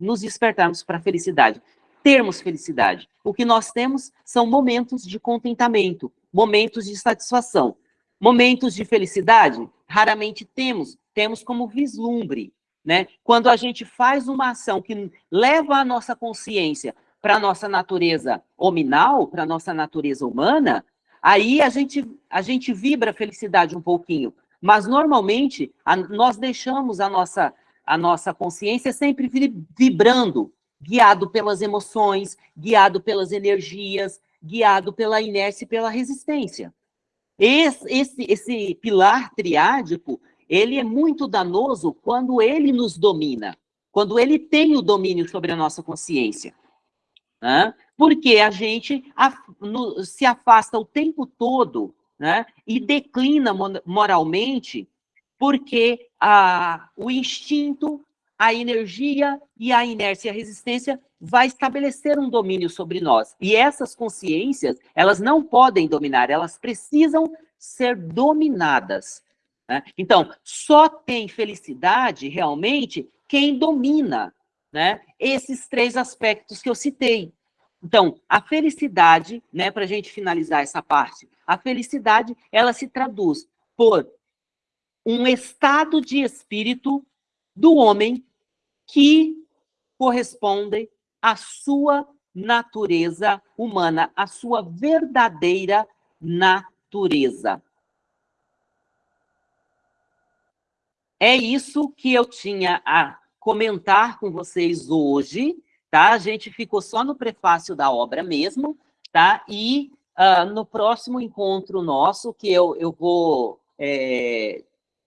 nos despertarmos para a felicidade, termos felicidade. O que nós temos são momentos de contentamento, momentos de satisfação. Momentos de felicidade, raramente temos, temos como vislumbre, né? Quando a gente faz uma ação que leva a nossa consciência para a nossa natureza hominal, para a nossa natureza humana, aí a gente, a gente vibra a felicidade um pouquinho. Mas, normalmente, a, nós deixamos a nossa, a nossa consciência sempre vibrando, guiado pelas emoções, guiado pelas energias, guiado pela inércia e pela resistência. Esse, esse, esse pilar triádico, ele é muito danoso quando ele nos domina, quando ele tem o domínio sobre a nossa consciência. Né? Porque a gente se afasta o tempo todo né? e declina moralmente porque a, o instinto, a energia e a inércia e a resistência vai estabelecer um domínio sobre nós. E essas consciências, elas não podem dominar, elas precisam ser dominadas. Né? Então, só tem felicidade, realmente, quem domina né, esses três aspectos que eu citei. Então, a felicidade, né, para a gente finalizar essa parte, a felicidade, ela se traduz por um estado de espírito do homem que corresponde à sua natureza humana, à sua verdadeira natureza. É isso que eu tinha a comentar com vocês hoje, tá? A gente ficou só no prefácio da obra mesmo, tá? E uh, no próximo encontro nosso, que eu, eu vou é,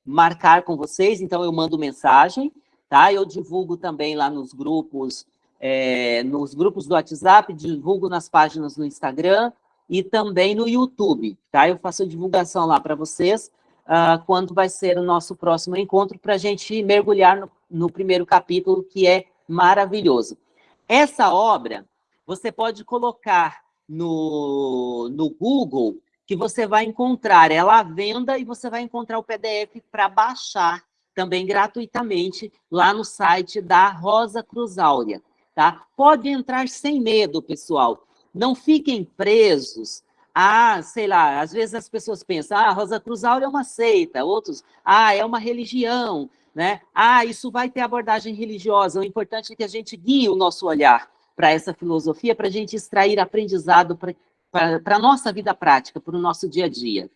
marcar com vocês, então eu mando mensagem, tá? Eu divulgo também lá nos grupos, é, nos grupos do WhatsApp, divulgo nas páginas no Instagram e também no YouTube, tá? Eu faço a divulgação lá para vocês, uh, quando vai ser o nosso próximo encontro, para a gente mergulhar no, no primeiro capítulo, que é maravilhoso. Essa obra, você pode colocar no, no Google, que você vai encontrar ela à venda e você vai encontrar o PDF para baixar também gratuitamente lá no site da Rosa Cruz Áurea, tá? Pode entrar sem medo, pessoal. Não fiquem presos ah, sei lá, às vezes as pessoas pensam, ah, Rosa Cruz Áurea é uma seita, outros, ah, é uma religião, né? Ah, isso vai ter abordagem religiosa, o importante é que a gente guie o nosso olhar para essa filosofia, para a gente extrair aprendizado para a nossa vida prática, para o nosso dia a dia.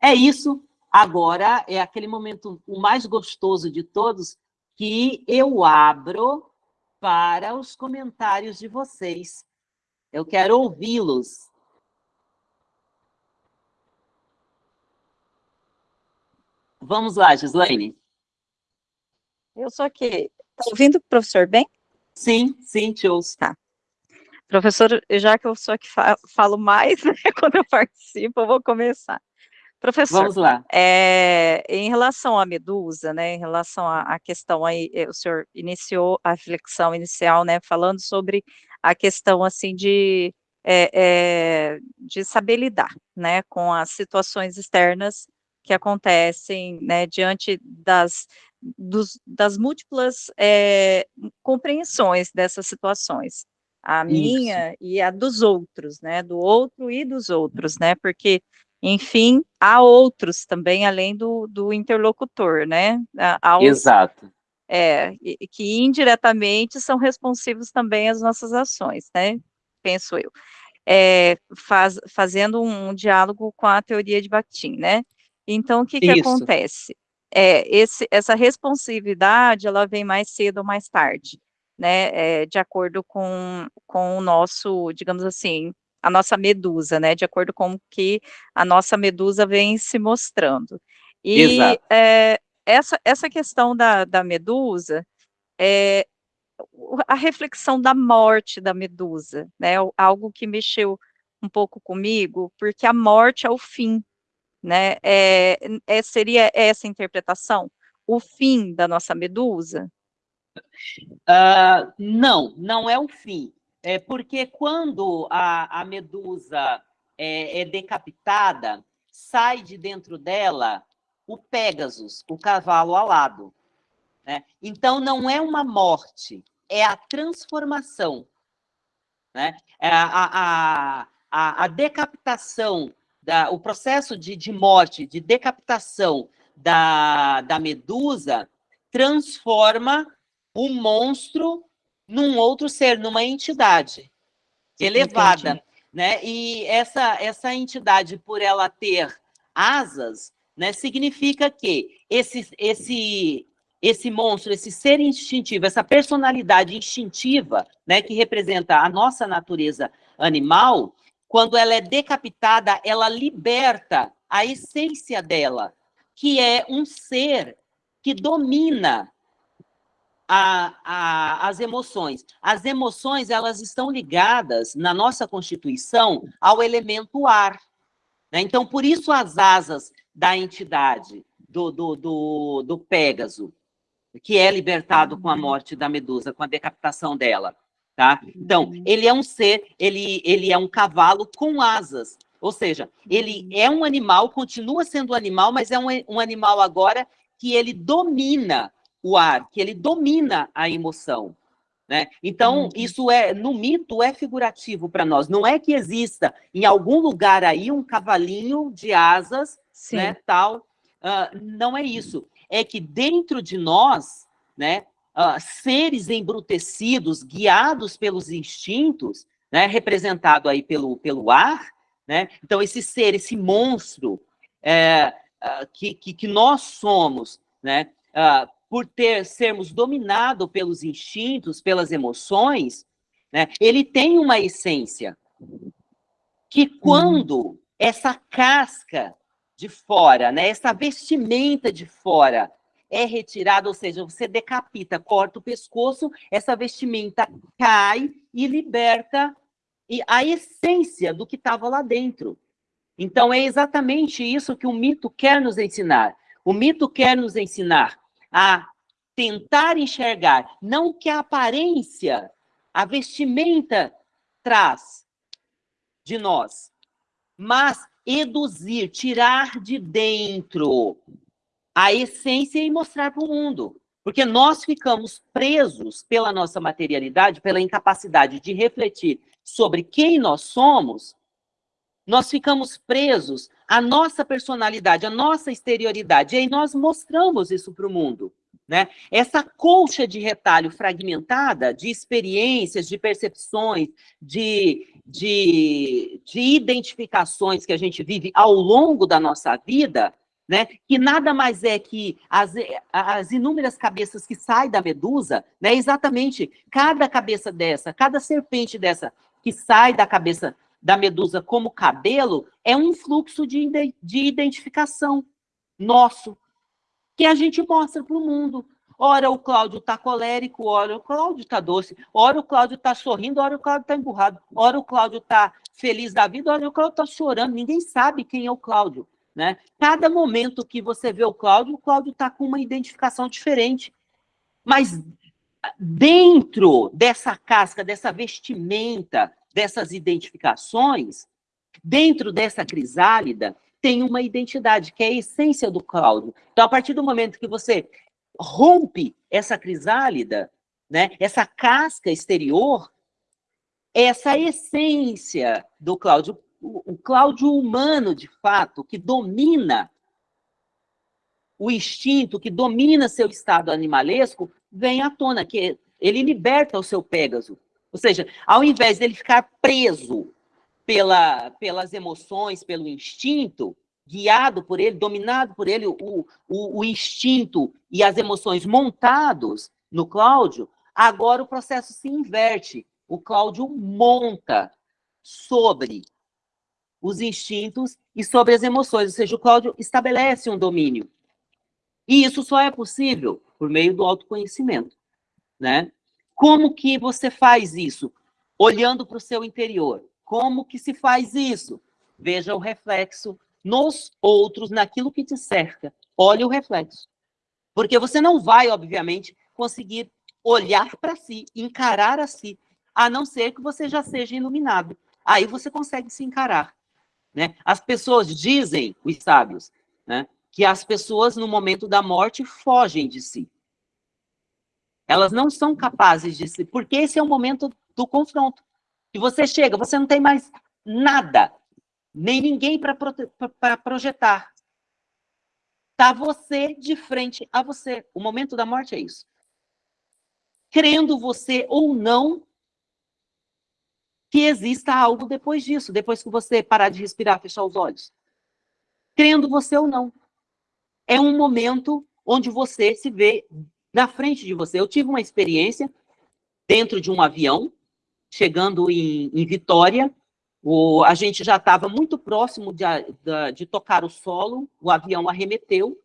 É isso, agora é aquele momento o mais gostoso de todos, que eu abro para os comentários de vocês. Eu quero ouvi-los. Vamos lá, Gislaine.
Eu sou aqui. Está ouvindo o professor bem?
Sim, sim, te ouço.
Tá. Professor, já que eu sou que falo mais né, quando eu participo, eu vou começar. Professor,
Vamos lá.
É, em relação à medusa, né, em relação à, questão aí, eh, o senhor iniciou a reflexão inicial, né, falando sobre a questão, assim, de, é, é, de saber lidar, né, com as situações externas que acontecem, né, diante das, dos, das múltiplas é, compreensões dessas situações, a minha Isso. e a dos outros, né, do outro e dos outros, né, porque, enfim, há outros também, além do, do interlocutor, né, há
Exato.
É, que indiretamente são responsivos também às nossas ações, né, penso eu. É, faz, fazendo um, um diálogo com a teoria de Bakhtin, né, então, o que, que acontece? É, esse, essa responsividade, ela vem mais cedo ou mais tarde, né, é, de acordo com, com o nosso, digamos assim, a nossa medusa, né, de acordo com o que a nossa medusa vem se mostrando. E é, essa, essa questão da, da medusa, é, a reflexão da morte da medusa, né, algo que mexeu um pouco comigo, porque a morte é o fim, né? É, é, seria essa interpretação? O fim da nossa medusa?
Uh, não, não é o fim. É porque quando a, a medusa é, é decapitada, sai de dentro dela o Pégasus, o cavalo alado. Né? Então, não é uma morte, é a transformação. Né? É a, a, a, a decapitação da, o processo de, de morte, de decapitação da, da medusa, transforma o monstro num outro ser, numa entidade. elevada. Entendi. Né? E essa, essa entidade, por ela ter asas, né, significa que esse, esse, esse monstro, esse ser instintivo, essa personalidade instintiva, né, que representa a nossa natureza animal, quando ela é decapitada, ela liberta a essência dela, que é um ser que domina a, a, as emoções. As emoções, elas estão ligadas, na nossa Constituição, ao elemento ar. Né? Então, por isso as asas da entidade, do, do, do, do Pégaso, que é libertado com a uhum. morte da Medusa, com a decapitação dela. Tá? Então, uhum. ele é um ser, ele, ele é um cavalo com asas, ou seja, ele uhum. é um animal, continua sendo um animal, mas é um, um animal agora que ele domina o ar, que ele domina a emoção. Né? Então, uhum. isso é, no mito, é figurativo para nós. Não é que exista em algum lugar aí um cavalinho de asas, Sim. né, tal. Uh, não é isso. É que dentro de nós, né, uh, seres embrutecidos, guiados pelos instintos, né, representado aí pelo, pelo ar, né? Então, esse ser, esse monstro é, uh, que, que, que, nós somos, né, por ter sermos dominados pelos instintos, pelas emoções, né, ele tem uma essência que quando essa casca de fora, né, essa vestimenta de fora é retirada, ou seja, você decapita, corta o pescoço, essa vestimenta cai e liberta a essência do que estava lá dentro. Então, é exatamente isso que o mito quer nos ensinar. O mito quer nos ensinar a tentar enxergar, não que a aparência, a vestimenta traz de nós, mas eduzir, tirar de dentro a essência e mostrar para o mundo. Porque nós ficamos presos pela nossa materialidade, pela incapacidade de refletir sobre quem nós somos, nós ficamos presos à nossa personalidade, à nossa exterioridade, e aí nós mostramos isso para o mundo. Né? Essa colcha de retalho fragmentada de experiências, de percepções, de, de, de identificações que a gente vive ao longo da nossa vida, né, que nada mais é que as, as inúmeras cabeças que saem da medusa, né, exatamente cada cabeça dessa, cada serpente dessa que sai da cabeça da medusa como cabelo, é um fluxo de, de identificação nosso, que a gente mostra para o mundo. Ora o Cláudio está colérico, ora o Cláudio está doce, ora o Cláudio está sorrindo, ora o Cláudio está emburrado, ora o Cláudio está feliz da vida, ora o Cláudio está chorando. Ninguém sabe quem é o Cláudio. Né? Cada momento que você vê o Cláudio, o Cláudio está com uma identificação diferente. Mas dentro dessa casca, dessa vestimenta, dessas identificações, dentro dessa crisálida, tem uma identidade, que é a essência do Cláudio. Então, a partir do momento que você rompe essa crisálida, né, essa casca exterior, essa essência do Cláudio, o, Cláudio humano, de fato, que domina o instinto, que domina seu estado animalesco, vem à tona, que ele liberta o seu Pégaso. Ou seja, ao invés dele ficar preso pela, pelas emoções, pelo instinto, guiado por ele, dominado por ele, o, o, o instinto e as emoções montados no Cláudio, agora o processo se inverte. O Cláudio monta sobre os instintos e sobre as emoções, ou seja, o Cláudio estabelece um domínio. E isso só é possível por meio do autoconhecimento, né? Como que você faz isso? Olhando para o seu interior. Como que se faz isso? Veja o reflexo nos outros, naquilo que te cerca. Olhe o reflexo. Porque você não vai, obviamente, conseguir olhar para si, encarar a si, a não ser que você já seja iluminado. Aí você consegue se encarar. Né? As pessoas dizem, os sábios, né, que as pessoas no momento da morte fogem de si. Elas não são capazes de si, porque esse é o momento do confronto. E você chega, você não tem mais nada nem ninguém para projetar. Está você de frente a você. O momento da morte é isso. Crendo você ou não, que exista algo depois disso, depois que você parar de respirar, fechar os olhos. Crendo você ou não. É um momento onde você se vê na frente de você. Eu tive uma experiência dentro de um avião, chegando em, em Vitória, o, a gente já estava muito próximo de, de, de tocar o solo, o avião arremeteu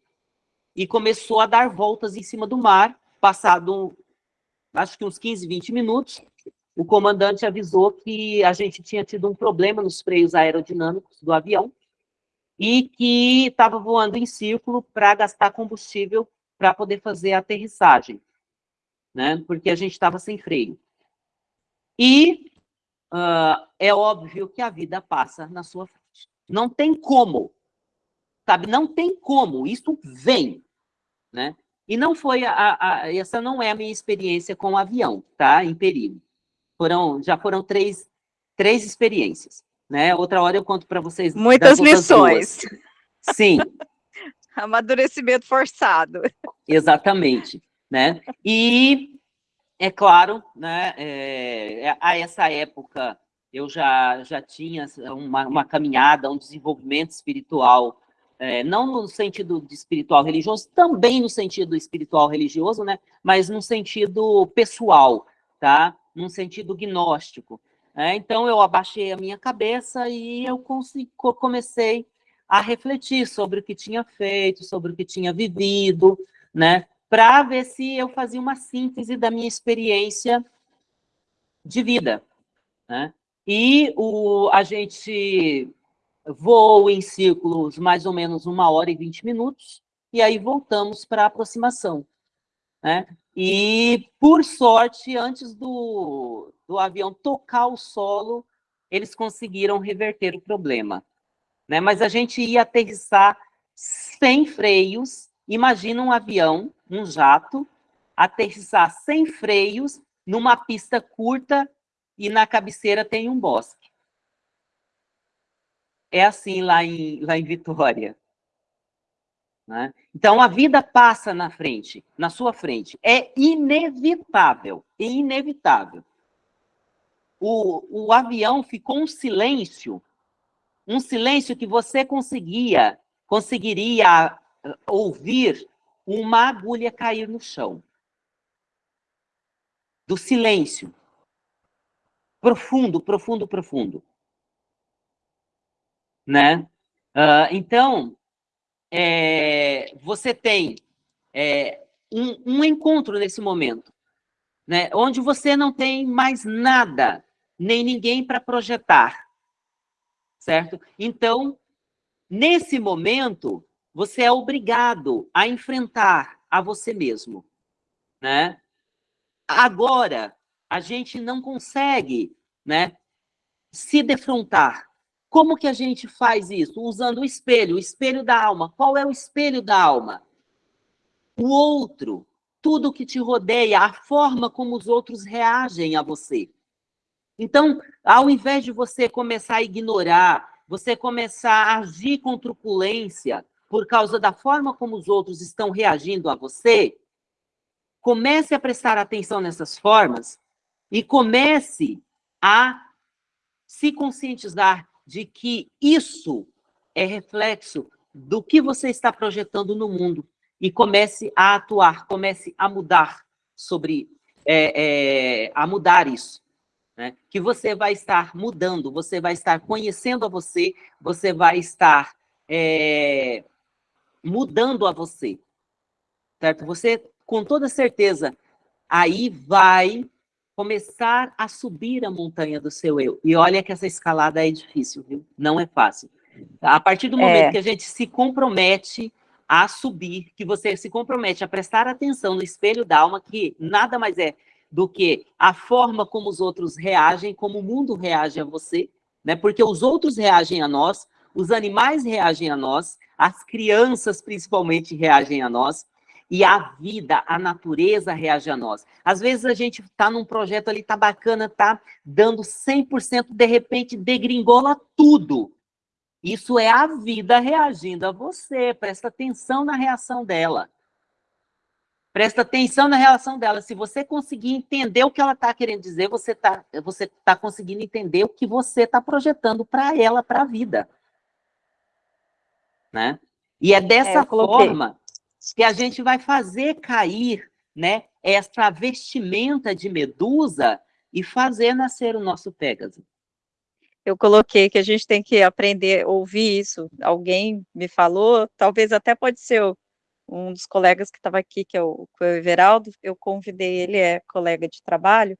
e começou a dar voltas em cima do mar, passado, acho que uns 15, 20 minutos, o comandante avisou que a gente tinha tido um problema nos freios aerodinâmicos do avião e que estava voando em círculo para gastar combustível para poder fazer a aterrissagem, né? Porque a gente estava sem freio. E uh, é óbvio que a vida passa na sua frente. Não tem como, sabe? Não tem como, isso vem, né? E não foi, a, a, essa não é a minha experiência com o avião, tá? Em perigo. Foram, já foram três, três experiências, né? Outra hora eu conto para vocês.
Muitas lições.
Duas. Sim.
Amadurecimento forçado.
Exatamente, né? E é claro, né? É, é, a essa época eu já já tinha uma, uma caminhada, um desenvolvimento espiritual, é, não no sentido de espiritual religioso, também no sentido espiritual religioso, né? Mas no sentido pessoal, tá? Num sentido gnóstico. Né? Então eu abaixei a minha cabeça e eu comecei a refletir sobre o que tinha feito, sobre o que tinha vivido, né? Para ver se eu fazia uma síntese da minha experiência de vida, né? E o, a gente voou em círculos mais ou menos uma hora e vinte minutos, e aí voltamos para a aproximação. Né? E, por sorte, antes do, do avião tocar o solo, eles conseguiram reverter o problema né? Mas a gente ia aterrissar sem freios. Imagina um avião, um jato, aterrissar sem freios numa pista curta e na cabeceira tem um bosque. É assim lá em, lá em Vitória. Né? Então, a vida passa na frente, na sua frente. É inevitável, é inevitável. O, o avião ficou um silêncio um silêncio que você conseguia, conseguiria eh, ouvir uma agulha cair no chão. Do silêncio. Profundo, profundo, profundo. Né? Uh, então, é, você tem é, um, um encontro nesse momento, né? onde você não tem mais nada, nem ninguém para projetar certo? Então, nesse momento, você é obrigado a enfrentar a você mesmo, né? Agora, a gente não consegue, né, se defrontar. Como que a gente faz isso? Usando o espelho, o espelho da alma. Qual é o espelho da alma? O outro, tudo que te rodeia, a forma como os outros reagem a você. Então, ao invés de você começar a ignorar, você começar a agir com truculência por causa da forma como os outros estão reagindo a você, comece a prestar atenção nessas formas e comece a se conscientizar de que isso é reflexo do que você está projetando no mundo. E comece a atuar, comece a mudar sobre, é, é, a mudar isso né? que você vai estar mudando, você vai estar conhecendo a você, você vai estar é, mudando a você, certo? Você, com toda certeza, aí vai começar a subir a montanha do seu eu. E olha que essa escalada é difícil, viu? Não é fácil. A partir do momento é. que a gente se compromete a subir, que você se compromete a prestar atenção no espelho da alma, que nada mais é do que a forma como os outros reagem, como o mundo reage a você, né? Porque os outros reagem a nós, os animais reagem a nós, as crianças principalmente reagem a nós, e a vida, a natureza reage a nós. Às vezes a gente está num projeto ali, tá bacana, tá dando 100%, de repente degringola tudo. Isso é a vida reagindo a você, presta atenção na reação dela. Presta atenção na relação dela. Se você conseguir entender o que ela está querendo dizer, você está você tá conseguindo entender o que você está projetando para ela, para a vida. Né? E é dessa é, forma que a gente vai fazer cair né, essa vestimenta de medusa e fazer nascer o nosso Pégaso.
Eu coloquei que a gente tem que aprender a ouvir isso. Alguém me falou, talvez até pode ser um dos colegas que estava aqui, que é o, o Everaldo, eu convidei ele, é colega de trabalho,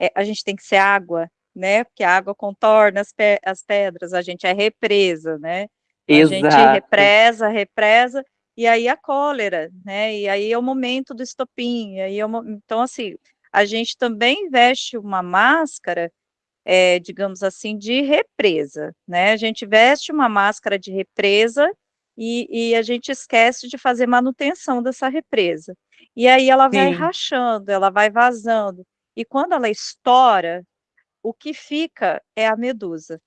é, a gente tem que ser água, né, porque a água contorna as, pe as pedras, a gente é represa, né, Exato. a gente represa, represa, e aí a cólera, né, e aí é o momento do estopim, aí é o, então assim, a gente também veste uma máscara, é, digamos assim, de represa, né, a gente veste uma máscara de represa, e, e, a gente esquece de fazer manutenção dessa represa. E aí ela vai Sim. rachando, ela vai vazando, e quando ela estoura, o que fica é a medusa.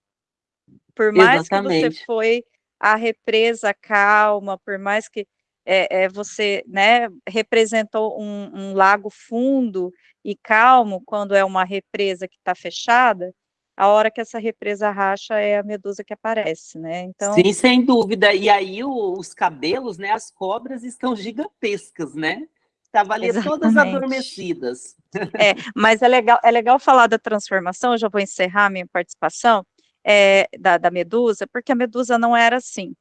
Por mais Exatamente. que você foi a represa calma, por mais que é, é, você né, representou um, um, lago fundo e calmo, quando é uma represa que está fechada, a hora que essa represa racha é a medusa que aparece, né?
Então... Sim, sem dúvida. E aí o, os cabelos, né, as cobras estão gigantescas, né? Estavam ali Exatamente. todas adormecidas.
É, mas é legal, é legal falar da transformação, eu já vou encerrar minha participação, é, da, da medusa, porque a medusa não era assim.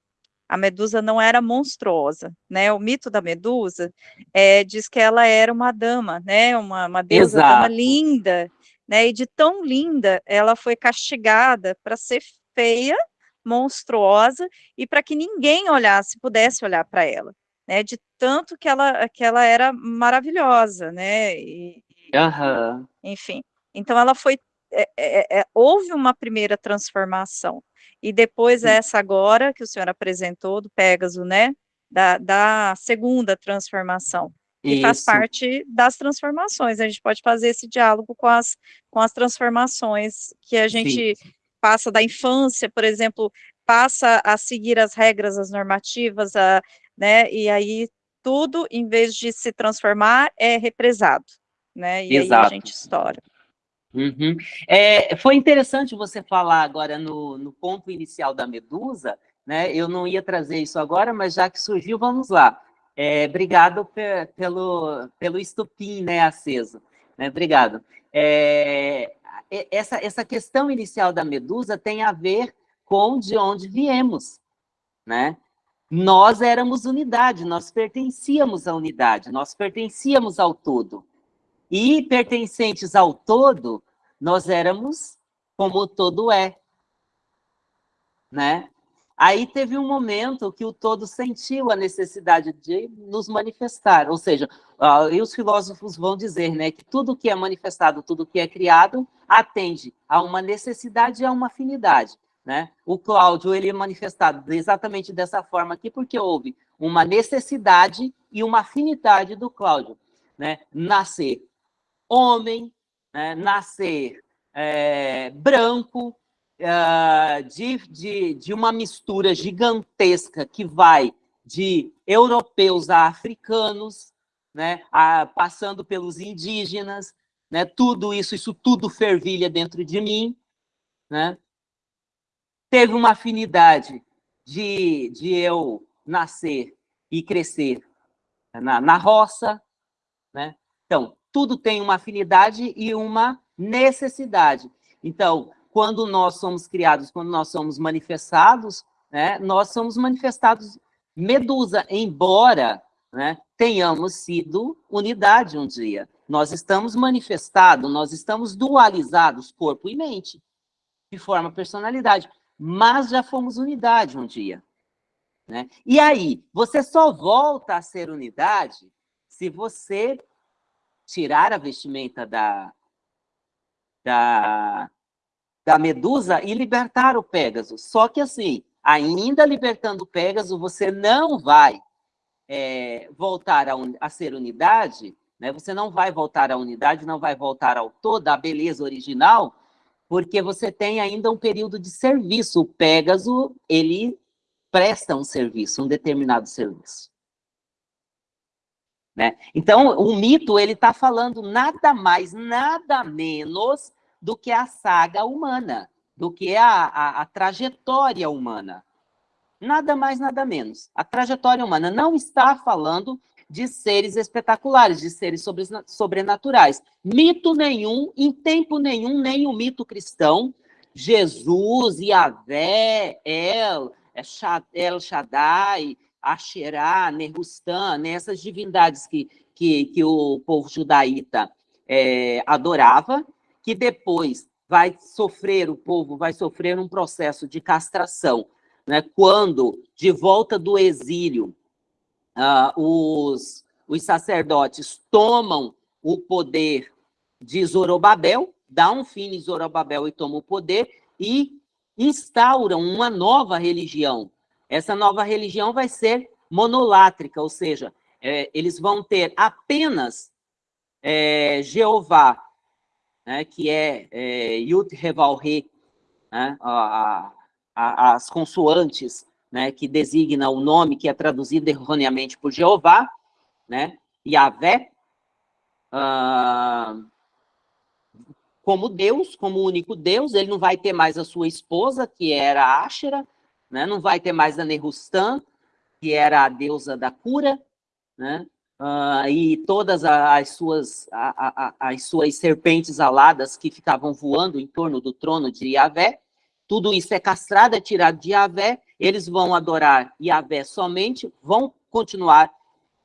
A medusa não era monstruosa, né? O mito da medusa é, diz que ela era uma dama, né? Uma, uma deusa dama linda, né? E de tão linda, ela foi castigada para ser feia, monstruosa, e para que ninguém olhasse, pudesse olhar para ela, né? De tanto que ela, que ela era maravilhosa, né? E,
uhum.
Enfim, então ela foi, é, é, é, houve uma primeira transformação, e depois essa agora, que o senhor apresentou, do Pégaso, né? Da, da segunda transformação, e Isso. faz parte das transformações. A gente pode fazer esse diálogo com as, com as transformações que a gente Sim. passa da infância, por exemplo, passa a seguir as regras, as normativas, a, né, e aí tudo, em vez de se transformar, é represado, né, e Exato. aí a gente estoura.
Uhum. É, foi interessante você falar agora no, no ponto inicial da Medusa, né, eu não ia trazer isso agora, mas já que surgiu, vamos lá. É, obrigado pe pelo, pelo estupim né, aceso. Né, obrigado. É, essa, essa questão inicial da Medusa tem a ver com de onde viemos. Né? Nós éramos unidade, nós pertencíamos à unidade, nós pertencíamos ao todo. E pertencentes ao todo, nós éramos como o todo é. Né? Aí teve um momento que o todo sentiu a necessidade de nos manifestar, ou seja, uh, e os filósofos vão dizer né, que tudo que é manifestado, tudo que é criado, atende a uma necessidade e a uma afinidade. Né? O Cláudio ele é manifestado exatamente dessa forma aqui, porque houve uma necessidade e uma afinidade do Cláudio. Né? Nascer homem, né? nascer é, branco, uh, de, de, de uma mistura gigantesca que vai de europeus a africanos, né, a, passando pelos indígenas, né, tudo isso, isso tudo fervilha dentro de mim, né? Teve uma afinidade de, de eu nascer e crescer na, na roça, né? Então, tudo tem uma afinidade e uma necessidade. Então, quando nós somos criados, quando nós somos manifestados, né, nós somos manifestados medusa, embora né, tenhamos sido unidade um dia. Nós estamos manifestados, nós estamos dualizados, corpo e mente, de forma personalidade, mas já fomos unidade um dia. Né? E aí, você só volta a ser unidade se você tirar a vestimenta da, da, da Medusa e libertar o Pégaso. Só que assim, ainda libertando o Pégaso, você não vai é, voltar a, un, a, ser unidade, né? você não vai voltar à unidade, não vai voltar ao todo, à beleza original, porque você tem ainda um período de serviço. O Pégaso, ele presta um serviço, um determinado serviço. Né? Então, o mito ele está falando nada mais, nada menos do que a saga humana, do que a, a, a trajetória humana. Nada mais, nada menos. A trajetória humana não está falando de seres espetaculares, de seres sobrenaturais. Mito nenhum, em tempo nenhum, nem o mito cristão, Jesus, Yahvé, El, é El Shaddai, Asherá, Nerustan, né, essas divindades que, que, que o povo judaíta é, adorava, que depois vai sofrer, o povo vai sofrer um processo de castração, né, quando, de volta do exílio, uh, os, os sacerdotes tomam o poder de Zorobabel, dá um fim em Zorobabel e toma o poder, e instauram uma nova religião. Essa nova religião vai ser monolátrica, ou seja, é, eles vão ter apenas é, Jeová, né, que é, é Yud Reval Re, né, a, a, as consoantes né, que designa o nome que é traduzido erroneamente por Jeová, né, Yahvé, uh, como Deus, como único Deus, ele não vai ter mais a sua esposa, que era Ashera, né, não vai ter mais a Nerustan, que era a deusa da cura, né, uh, e todas as suas, a, a, as suas serpentes aladas que ficavam voando em torno do trono de Yahvé, tudo isso é castrado, é tirado de Yahvé, eles vão adorar Yahvé somente, vão continuar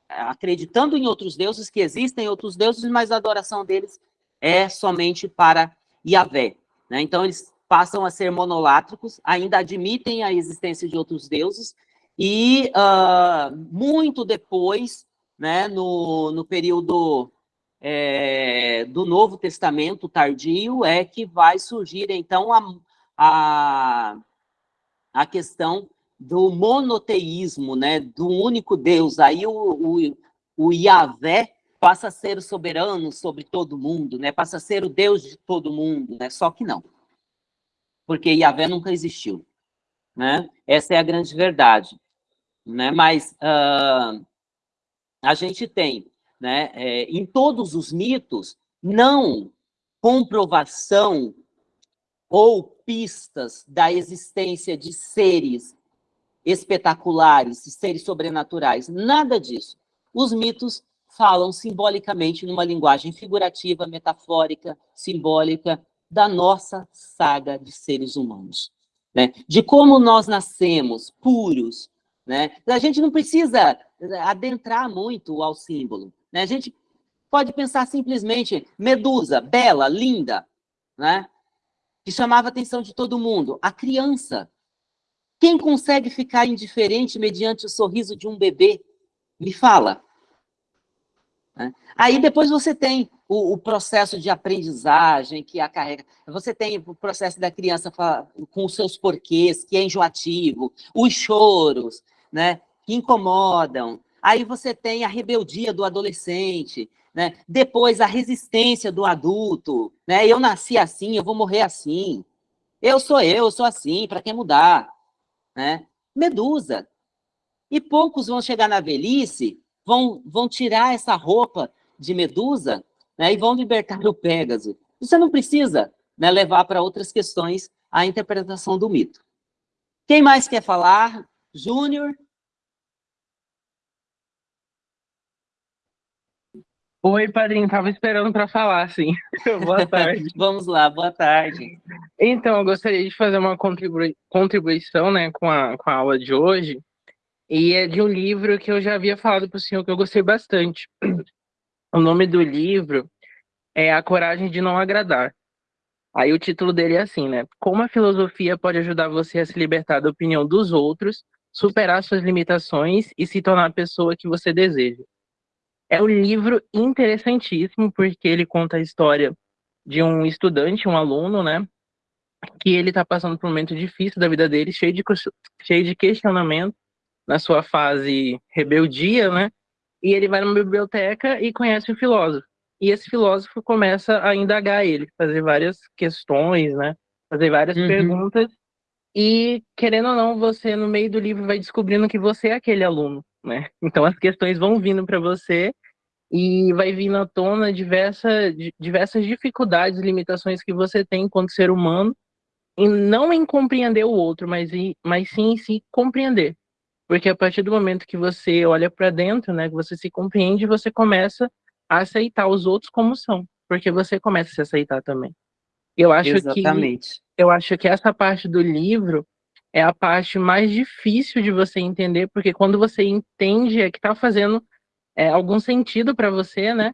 eh, acreditando em outros deuses, que existem outros deuses, mas a adoração deles é somente para Yahvé. Né? Então, eles passam a ser monolátricos, ainda admitem a existência de outros deuses, e uh, muito depois, né, no, no período é, do Novo Testamento tardio, é que vai surgir, então, a, a, a questão do monoteísmo, né, do único Deus. Aí o, o, o Yahvé passa a ser o soberano sobre todo mundo, né, passa a ser o Deus de todo mundo, né, só que não. Porque Yahvé nunca existiu, né, essa é a grande verdade. Né, mas uh, a gente tem, né, é, em todos os mitos, não comprovação ou pistas da existência de seres espetaculares, seres sobrenaturais, nada disso. Os mitos falam simbolicamente numa linguagem figurativa, metafórica, simbólica, da nossa saga de seres humanos. Né? De como nós nascemos puros. Né? A gente não precisa adentrar muito ao símbolo. Né? A gente pode pensar simplesmente Medusa, bela, linda, né? que chamava a atenção de todo mundo. A criança. Quem consegue ficar indiferente mediante o sorriso de um bebê? Me fala. Né? Aí depois você tem o, o, processo de aprendizagem que a carrega, você tem o processo da criança com os seus porquês, que é enjoativo, os choros, né, que incomodam. Aí você tem a rebeldia do adolescente, né? Depois, a resistência do adulto, né? Eu nasci assim, eu vou morrer assim. Eu sou eu, eu sou assim, para que mudar? Né? Medusa. E poucos vão chegar na velhice, vão, vão tirar essa roupa de Medusa né, e vão libertar o Pégaso. Você não precisa né, levar para outras questões a interpretação do mito. Quem mais quer falar? Júnior?
Oi, padrinho, estava esperando para falar, sim. boa tarde.
Vamos lá, boa tarde.
Então, eu gostaria de fazer uma contribui contribuição né, com, a, com a aula de hoje, e é de um livro que eu já havia falado para o senhor que eu gostei bastante. O nome do livro é A Coragem de Não Agradar. Aí o título dele é assim, né? Como a filosofia pode ajudar você a se libertar da opinião dos outros, superar suas limitações e se tornar a pessoa que você deseja. É um livro interessantíssimo, porque ele conta a história de um estudante, um aluno, né? Que ele está passando por um momento difícil da vida dele, cheio de, cheio de questionamento, na sua fase rebeldia, né? E ele vai numa biblioteca e conhece um filósofo. E esse filósofo começa a indagar ele, fazer várias questões, né? Fazer várias uhum. perguntas. E, querendo ou não, você, no meio do livro, vai descobrindo que você é aquele aluno, né? Então as questões vão vindo para você e vai vir na tona diversa, diversas dificuldades, limitações que você tem enquanto ser humano, e não em compreender o outro, mas, em, mas sim em se compreender. Porque a partir do momento que você olha para dentro, né, que você se compreende, você começa a aceitar os outros como são, porque você começa a se aceitar também. Eu acho
Exatamente.
que eu acho que essa parte do livro é a parte mais difícil de você entender, porque quando você entende é que está fazendo é, algum sentido para você, né?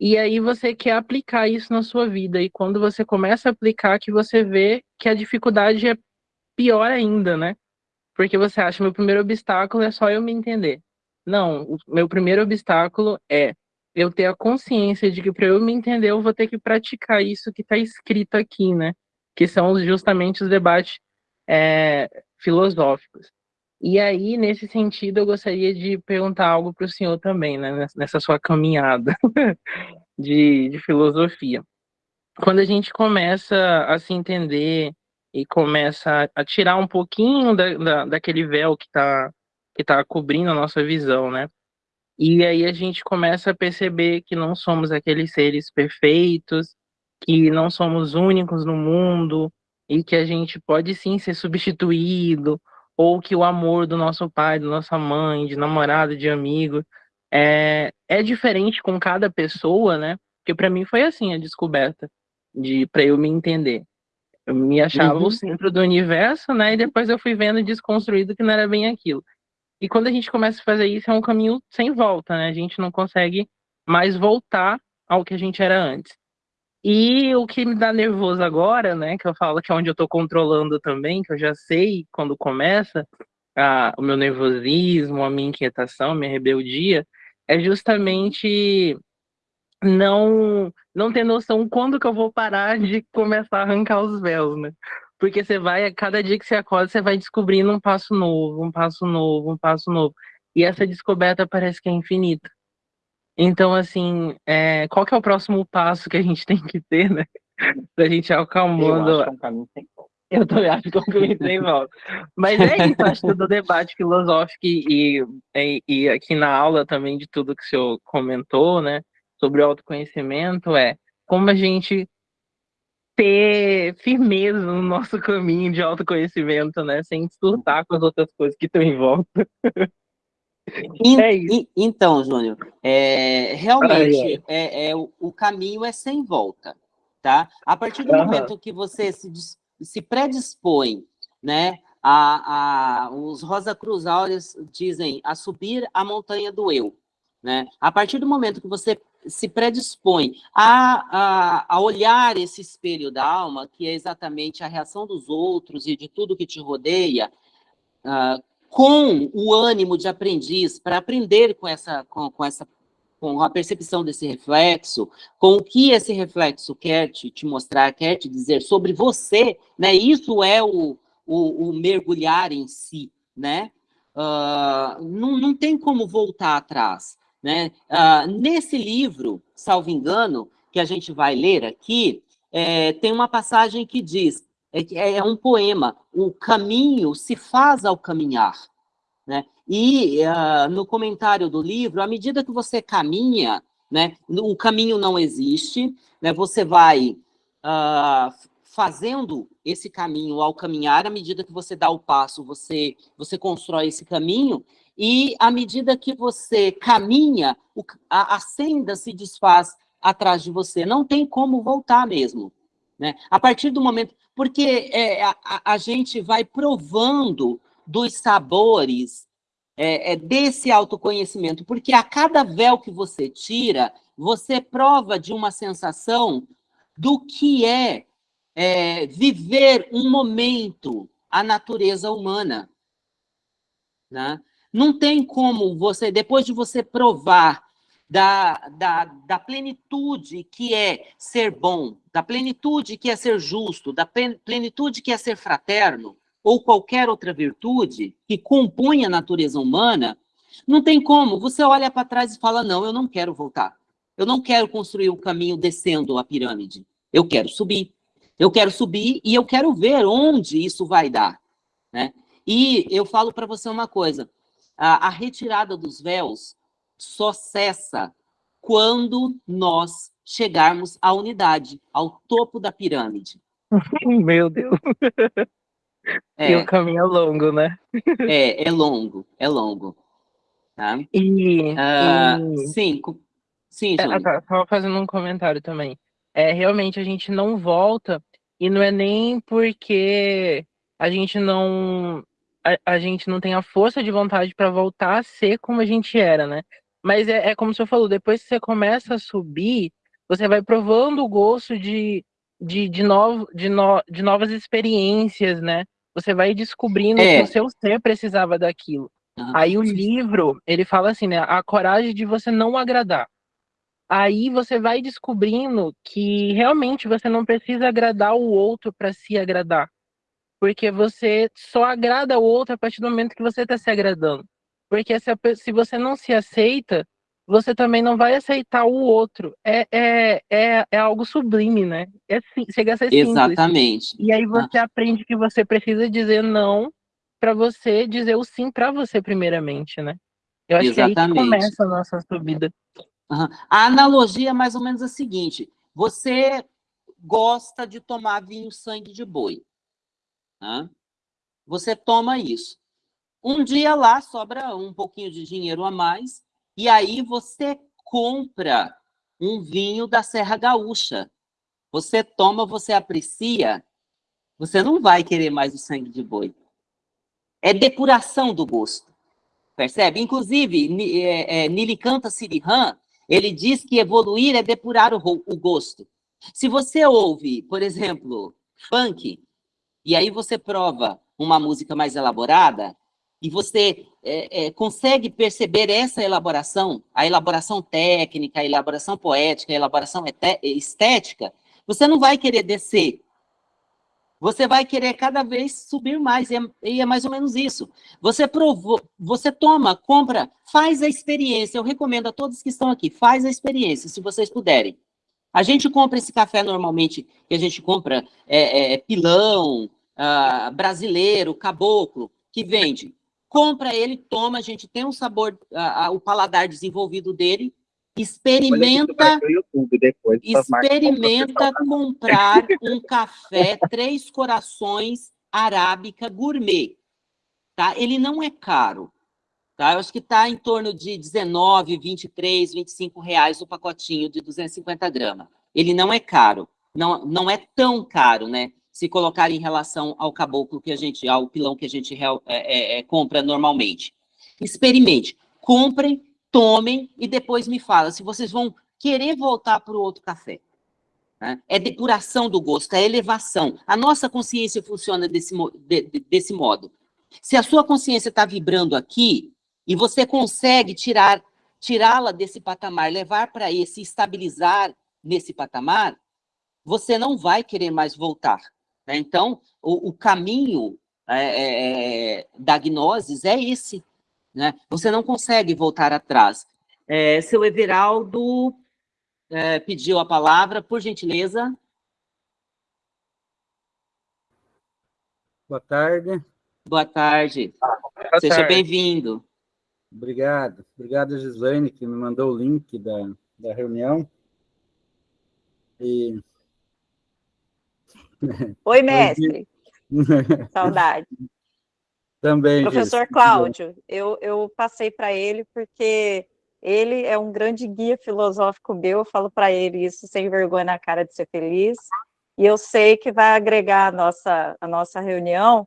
E aí você quer aplicar isso na sua vida. E quando você começa a aplicar, que você vê que a dificuldade é pior ainda, né? Porque você acha, meu primeiro obstáculo é só eu me entender. Não, o meu primeiro obstáculo é eu ter a consciência de que para eu me entender, eu vou ter que praticar isso que está escrito aqui, né? Que são justamente os debates é, filosóficos. E aí, nesse sentido, eu gostaria de perguntar algo para o senhor também, né, nessa sua caminhada de, de filosofia. Quando a gente começa a se entender e começa a tirar um pouquinho da, da, daquele véu que está que tá cobrindo a nossa visão, né? E aí a gente começa a perceber que não somos aqueles seres perfeitos, que não somos únicos no mundo, e que a gente pode sim ser substituído, ou que o amor do nosso pai, da nossa mãe, de namorado, de amigo, é, é diferente com cada pessoa, né? Porque para mim foi assim a descoberta, de para eu me entender. Eu me achava uhum. o centro do universo, né? E depois eu fui vendo desconstruído que não era bem aquilo. E quando a gente começa a fazer isso, é um caminho sem volta, né? A gente não consegue mais voltar ao que a gente era antes. E o que me dá nervoso agora, né, que eu falo que é onde eu tô controlando também, que eu já sei quando começa a, o meu nervosismo, a minha inquietação, a minha rebeldia, é justamente não não ter noção quando que eu vou parar de começar a arrancar os véus, né? Porque você vai, a cada dia que você acorda, você vai descobrindo um passo novo, um passo novo, um passo novo. E essa descoberta parece que é infinita. Então, assim, é, qual que é o próximo passo que a gente tem que ter, né? Pra gente acalmando. Eu acho que é um caminho sem volta. Eu também acho que é um caminho sem volta. Mas é isso, acho que do debate filosófico e, e, e aqui na aula também de tudo que o senhor comentou, né? Sobre o autoconhecimento, é como a gente ter firmeza no nosso caminho de autoconhecimento, né? Sem surtar com as outras coisas que estão em volta.
In, é in, então, Júnior, é, realmente É, é, o, o, caminho é sem volta, tá? A partir do uhum. momento que você se, se predispõe, né, a, a, os Rosa Cruz Áureos dizem a subir a montanha do eu, né? A partir do momento que você se predispõe a, a, a, olhar esse espelho da alma, que é exatamente a reação dos outros e de tudo que te rodeia, uh, com o ânimo de aprendiz, para aprender com essa, com, com, essa com a percepção desse reflexo, com o que esse reflexo quer te, te mostrar, quer te dizer sobre você, né? Isso é o, o, o mergulhar em si, né? Uh, não, não tem como voltar atrás, né? Uh, nesse livro, salvo engano, que a gente vai ler aqui, é, tem uma passagem que diz é, é um poema, o caminho se faz ao caminhar. Né? E uh, no comentário do livro, à medida que você caminha, né, o caminho não existe, né, você vai uh, fazendo esse caminho ao caminhar, à medida que você dá o passo, você, você constrói esse caminho, e à medida que você caminha, a, a senda se desfaz atrás de você, não tem como voltar mesmo. Né? A partir do momento, porque é, a, a, gente vai provando dos sabores é, é, desse autoconhecimento, porque a cada véu que você tira, você prova de uma sensação do que é, é viver um momento a natureza humana. Né? Não tem como você, depois de você provar da, da, da plenitude que é ser bom, da plenitude que é ser justo, da plenitude que é ser fraterno, ou qualquer outra virtude que compõe a natureza humana, não tem como. Você olha para trás e fala, não, eu não quero voltar. Eu não quero construir o caminho descendo a pirâmide. Eu quero subir. Eu quero subir e eu quero ver onde isso vai dar. Né? E eu falo para você uma coisa, a, a retirada dos véus só cessa quando nós chegarmos à unidade, ao topo da pirâmide.
Meu Deus. É. E o caminho é longo, né?
É, é longo, é longo. Tá?
E,
uh, e... Sim, sim,
é, Estava fazendo um comentário também. É, realmente a gente não volta, e não é nem porque a gente não a, a gente não tem a força de vontade para voltar a ser como a gente era, né? Mas é, é como você falou, depois que você começa a subir, você vai provando o gosto de, de, de, novo, de, no, de novas experiências, né? Você vai descobrindo é. que o seu ser precisava daquilo. Ah, Aí o livro, ele fala assim, né? A coragem de você não agradar. Aí você vai descobrindo que realmente você não precisa agradar o outro para se agradar. Porque você só agrada o outro a partir do momento que você está se agradando. Porque se, a, se você não se aceita, você também não vai aceitar o outro. É, é, é, é algo sublime, né? É, chega a ser simples.
Exatamente.
E aí você ah. aprende que você precisa dizer não para você dizer o sim para você primeiramente, né? Eu acho Exatamente. que é aí que começa a nossa subida.
Uhum. A analogia é mais ou menos a seguinte: você gosta de tomar vinho sangue de boi. Né? Você toma isso. Um dia lá sobra um pouquinho de dinheiro a mais, e aí você compra um vinho da Serra Gaúcha. Você toma, você aprecia, você não vai querer mais o sangue de boi é depuração do gosto. Percebe? Inclusive, é, é, Nilikanta Sirihan, ele diz que evoluir é depurar o gosto. Se você ouve, por exemplo, funk, e aí você prova uma música mais elaborada, e você é, é, consegue perceber essa elaboração, a elaboração técnica, a elaboração poética, a elaboração estética, você não vai querer descer você vai querer cada vez subir mais, e é, e é, mais ou menos isso. Você provou, você toma, compra, faz a experiência. Eu recomendo a todos que estão aqui, faz a experiência, se vocês puderem. A gente compra esse café normalmente, que a gente compra é, é, pilão, ah, brasileiro, caboclo, que vende. Compra ele, toma, a gente tem um sabor, o paladar desenvolvido dele, Experimenta, depois, experimenta comprar um café Três Corações Arábica Gourmet. Tá? Ele não é caro. Tá? Eu acho que está em torno de 19, 23, 25 reais o pacotinho de 250 gramas. Ele não é caro. Não, não é tão caro, né? Se colocar em relação ao caboclo que a gente, ao pilão que a gente é, é, é, compra normalmente. Experimente. Comprem tomem e depois me fala se vocês vão querer voltar para o outro café. Né? É depuração do gosto, é elevação. A nossa consciência funciona desse, de, desse modo. Se a sua consciência está vibrando aqui e você consegue tirar tirá-la desse patamar, levar para esse, estabilizar nesse patamar, você não vai querer mais voltar. Né? Então, o, o caminho é, é, é da gnosis é esse, né? Você não consegue voltar atrás. É, seu Everaldo é, pediu a palavra, por gentileza.
Boa tarde.
Boa tarde. Boa Seja bem-vindo.
Obrigado. Obrigado, Gislaine, que me mandou o link da, da reunião. E...
Oi, mestre. Saudade.
Também.
Professor Cláudio, eu, eu passei para ele porque ele é um grande guia filosófico meu, eu falo para ele isso sem vergonha na cara de ser feliz, e eu sei que vai agregar a nossa, a nossa reunião,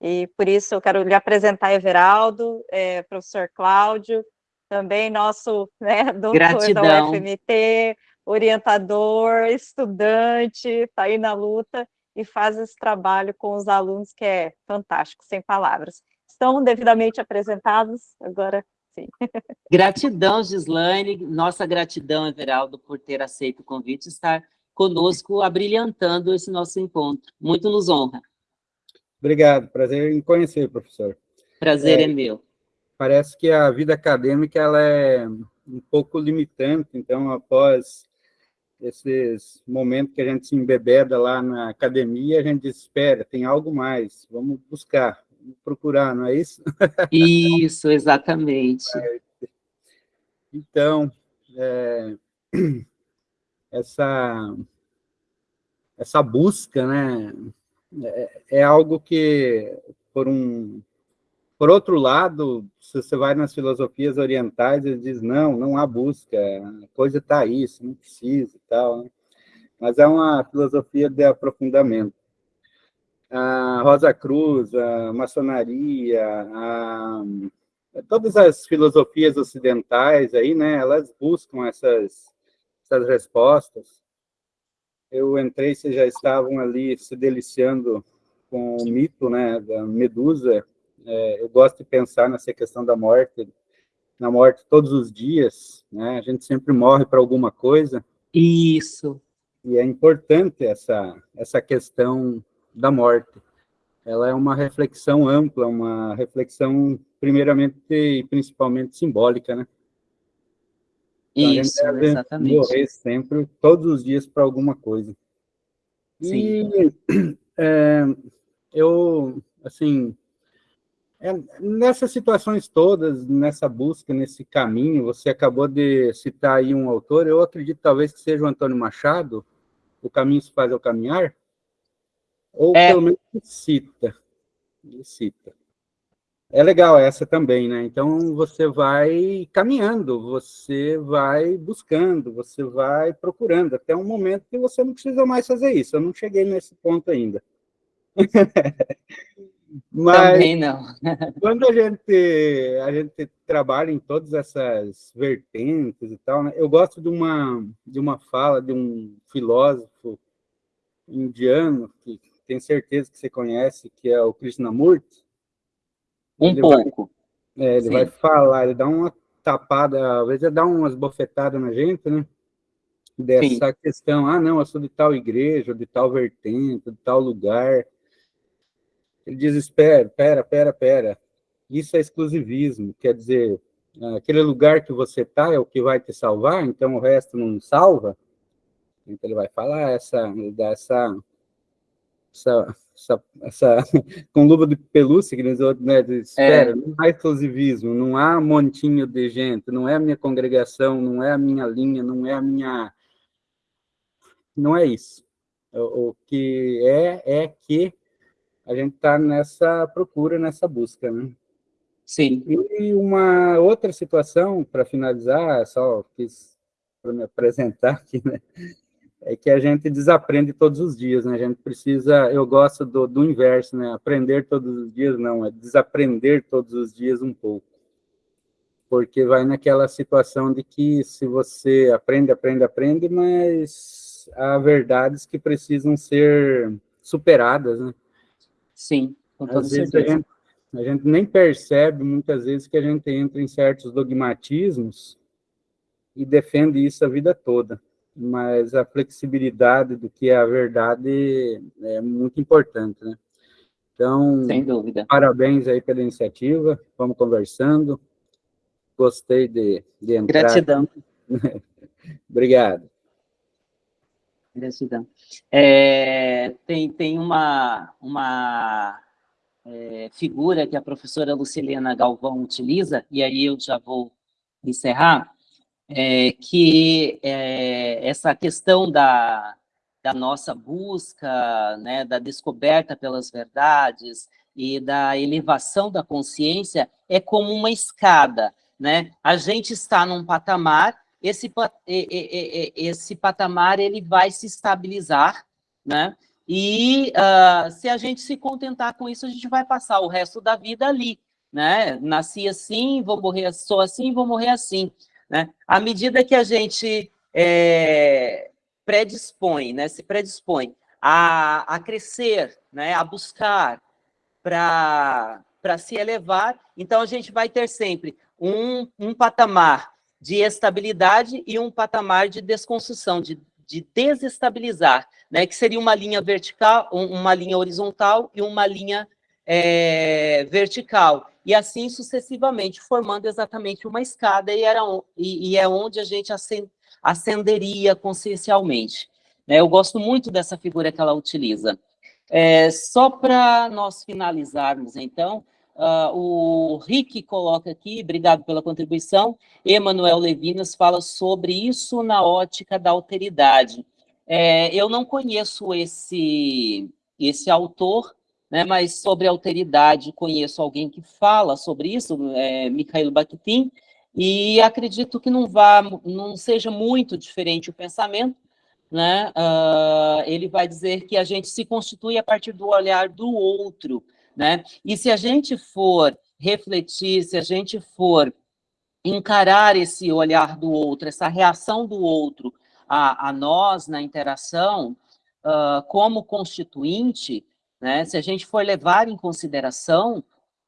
e por isso eu quero lhe apresentar Everaldo, é, professor Cláudio, também nosso né, doutor Gratidão. da UFMT, orientador, estudante, está aí na luta, e faz esse trabalho com os alunos que é fantástico, sem palavras. Estão devidamente apresentados, agora sim.
Gratidão, Gislaine, nossa gratidão, Everaldo, por ter aceito o convite e estar conosco, abrilhantando esse nosso encontro. Muito nos honra.
Obrigado, prazer em conhecer, professor.
Prazer é, é meu.
Parece que a vida acadêmica ela é um pouco limitante, então, após esses momentos que a gente se embebeda lá na academia, a gente espera, tem algo mais, vamos buscar, vamos procurar, não é isso?
Isso, exatamente.
Então, é, essa, essa busca, né, é, é, algo que, por um, por outro lado, se você vai nas filosofias orientais, eles dizem, não, não há busca, a coisa está aí, você não precisa e tal, né? mas é uma filosofia de aprofundamento. A Rosa Cruz, a maçonaria, a, todas as filosofias ocidentais aí, né, elas buscam essas, essas respostas. Eu entrei, vocês já estavam ali se deliciando com o mito, né, da Medusa. É, eu gosto de pensar nessa questão da morte, na morte todos os dias, né, a gente sempre morre para alguma coisa.
Isso.
E é importante essa, essa questão da morte. Ela é uma reflexão ampla, uma reflexão primeiramente e principalmente simbólica, né?
Então, Isso, exatamente.
Morrer sempre, todos os dias, para alguma coisa. Sim. E é, eu, assim, é, nessas situações todas, nessa busca, nesse caminho, você acabou de citar aí um autor, eu acredito talvez que seja o Antônio Machado, O Caminho se faz ao caminhar, ou é. pelo menos cita, cita. É legal essa também, né? Então, você vai caminhando, você vai buscando, você vai procurando, até um momento que você não precisa mais fazer isso. Eu não cheguei nesse ponto ainda.
Mas, também não.
quando a gente, a gente trabalha em todas essas vertentes e tal, né? eu gosto de uma, de uma fala de um filósofo indiano, que tenho certeza que você conhece, que é o Krishnamurti,
um ele pouco.
Vai, é, ele Sim. vai falar, ele dá uma tapada, às vezes ele dá umas bofetadas na gente, né? Dessa Sim. questão, ah, não, eu sou de tal igreja, de tal vertente, de tal lugar. Ele diz, espera, pera, pera, pera. Isso é exclusivismo, quer dizer, aquele lugar que você está é o que vai te salvar, então o resto não salva. Então ele vai falar essa, dessa essa, essa, essa com luva de pelúcia, que diz né, de, espera, é. não há exclusivismo, não há montinho de gente, não é a minha congregação, não é a minha linha, não é a minha... Não é isso. O, o que é, é que a gente está nessa procura, nessa busca, né?
Sim.
E uma outra situação, para finalizar, só quis para me apresentar aqui, né? é que a gente desaprende todos os dias, né? A gente precisa, eu gosto do, do inverso, né? Aprender todos os dias, não, é desaprender todos os dias um pouco. Porque vai naquela situação de que se você aprende, aprende, aprende, mas há verdades que precisam ser superadas, né?
Sim,
com toda Às certeza. Vezes a gente, a gente nem percebe, muitas vezes, que a gente entra em certos dogmatismos e defende isso a vida toda mas a flexibilidade do que é a verdade é muito importante, né? Então,
Sem dúvida.
parabéns aí pela iniciativa, vamos conversando, gostei de, de entrar.
Gratidão.
Obrigado.
Gratidão. É, tem, tem uma, uma é, figura que a professora Lucilena Galvão utiliza, e aí eu já vou encerrar, é, que é, essa questão da, da nossa busca, né, da descoberta pelas verdades e da elevação da consciência é como uma escada, né? A gente está num patamar, esse, esse patamar ele vai se estabilizar, né? E uh, se a gente se contentar com isso, a gente vai passar o resto da vida ali, né? Nasci assim, vou morrer, sou assim, vou morrer assim. Né? À medida que a gente é, predispõe, né, se predispõe a, a crescer, né, a buscar para se elevar, então a gente vai ter sempre um, um patamar de estabilidade e um patamar de desconstrução, de, de desestabilizar, né, que seria uma linha vertical, uma linha horizontal e uma linha é, vertical e assim sucessivamente, formando exatamente uma escada, e, era, e, e é onde a gente ascenderia consciencialmente. Né? Eu gosto muito dessa figura que ela utiliza. É, só para nós finalizarmos, então, Uh, o Rick coloca aqui, obrigado pela contribuição, Emanuel Levinas fala sobre isso na ótica da alteridade. É, eu não conheço esse, esse autor, né, mas sobre alteridade conheço alguém que fala sobre isso, é, Mikhail Bakhtin, e acredito que não vá, não seja muito diferente o pensamento, né? Uh, ele vai dizer que a gente se constitui a partir do olhar do outro, né? E se a gente for refletir, se a gente for encarar esse olhar do outro, essa reação do outro a, a nós na interação, uh, como constituinte, né? Se a gente for levar em consideração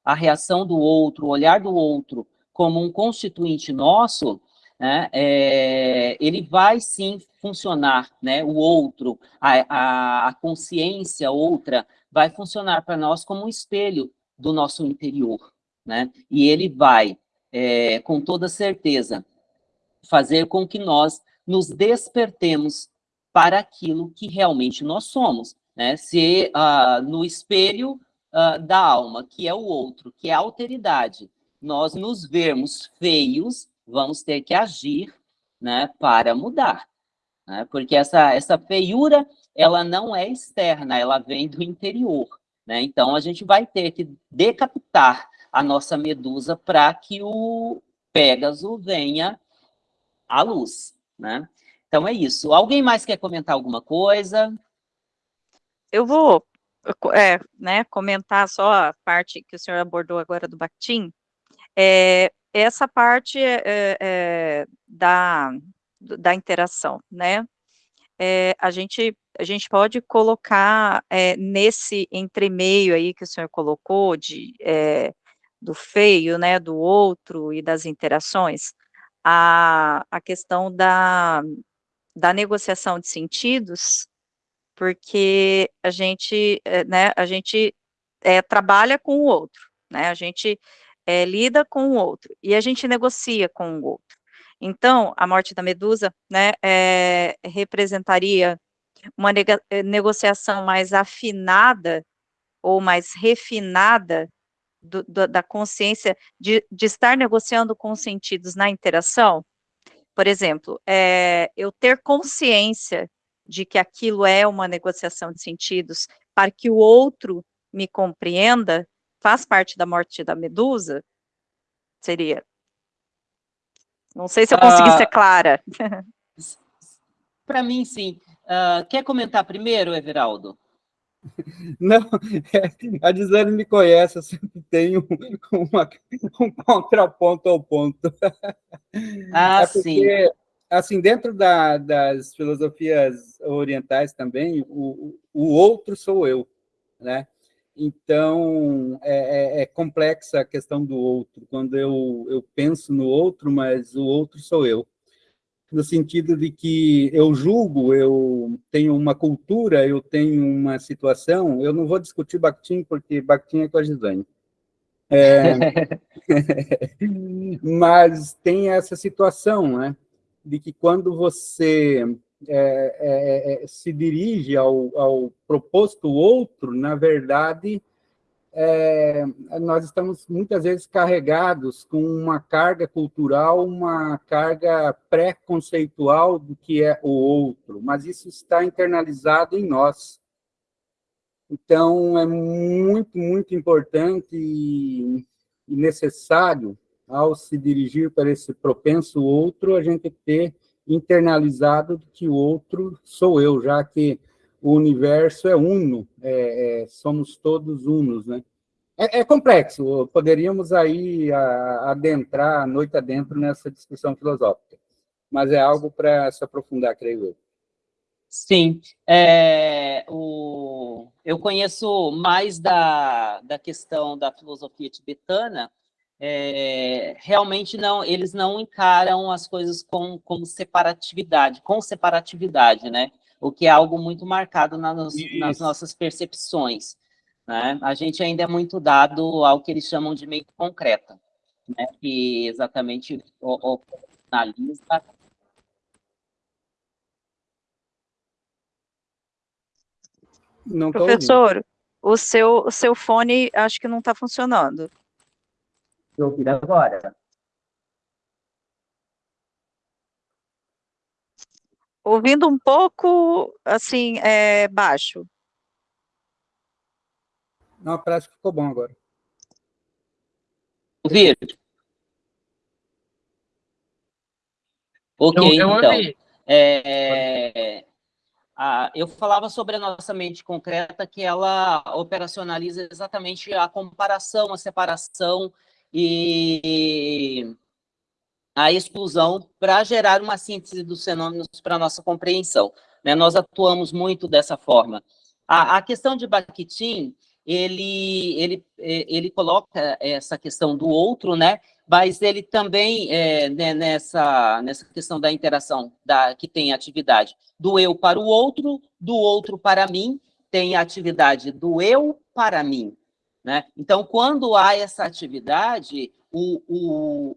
a reação do outro, o olhar do outro como um constituinte nosso, né, é, ele vai sim funcionar, né, o outro, a, a, a consciência outra, vai funcionar para nós como um espelho do nosso interior, né, e ele vai, é, com toda certeza, fazer com que nós nos despertemos para aquilo que realmente nós somos, né, se uh, no espelho uh, da alma, que é o outro, que é a alteridade, nós nos vermos feios, vamos ter que agir né, para mudar. Né? Porque essa, essa feiura, ela não é externa, ela vem do interior. Né? Então, a gente vai ter que decapitar a nossa medusa para que o Pégaso venha à luz. Né? Então, é isso. Alguém mais quer comentar alguma coisa?
Eu vou é, né, comentar só a parte que o senhor abordou agora do Bakhtin. É, essa parte é, é, da, da interação, né? É, a, gente, a gente pode colocar é, nesse entremeio aí que o senhor colocou, de, é, do feio, né, do outro e das interações, a, a questão da, da negociação de sentidos, porque a gente, né, a gente trabalha com o outro, né, a gente lida com o outro, e a gente negocia com o outro. Então, a morte da Medusa, né, é, representaria uma eh, negociação mais afinada, ou mais refinada, do, do, da consciência, de, de, estar negociando com os sentidos na interação, por exemplo, é, eu ter consciência de que aquilo é uma negociação de sentidos, para que o outro me compreenda, faz parte da morte da Medusa? Seria. Não sei se eu consegui uh, ser clara.
Para mim, sim. Uh, quer comentar primeiro, Everaldo?
Não, é, a Gisele me conhece, eu sempre tenho uma, um contraponto ao ponto.
Ah, é porque, sim.
Assim, dentro da, das filosofias orientais também, o, o outro sou eu, né? Então, é, é, é, complexa a questão do outro, quando eu, eu penso no outro, mas o outro sou eu. No sentido de que eu julgo, eu tenho uma cultura, eu tenho uma situação, eu não vou discutir Bakhtin, porque Bakhtin é com a Gisane. É, mas tem essa situação, né? De que quando você é, é, é, se dirige ao, ao, proposto outro, na verdade, é, nós estamos muitas vezes carregados com uma carga cultural, uma carga pré-conceitual do que é o outro, mas isso está internalizado em nós. Então, é muito, muito importante e necessário, ao se dirigir para esse propenso outro, a gente ter internalizado de que o outro sou eu, já que o universo é uno, é, é, somos todos unos, né? É, é complexo, poderíamos aí a, adentrar a noite adentro nessa discussão filosófica, mas é algo para se aprofundar, creio eu.
Sim, é, o, eu conheço mais da, da questão da filosofia tibetana, é, realmente não, eles não encaram as coisas com, com separatividade, com separatividade, né? O que é algo muito marcado nas, nas nossas percepções, né? A gente ainda é muito dado ao que eles chamam de mente concreta, né? Que exatamente analisa
Não Professor, ouvindo. O seu, o seu fone, acho que não está funcionando.
Vou ouvir agora.
Ouvindo um pouco, assim, é, baixo.
Não, parece que ficou bom agora.
Ouvir? Ok,
Eu, eu
então. É, a- eu falava sobre a nossa mente concreta, que ela operacionaliza exatamente a comparação, a separação e a exclusão para gerar uma síntese dos fenômenos para nossa compreensão. né? Nós atuamos muito dessa forma. A, a questão de Bakhtin, ele, ele, eh, ele coloca essa questão do outro, né? mas ele também, é, né, nessa, nessa questão da interação da, que tem atividade do eu para o outro, do outro para mim, tem a atividade do eu para mim. Né? Então, quando há essa atividade, o, o,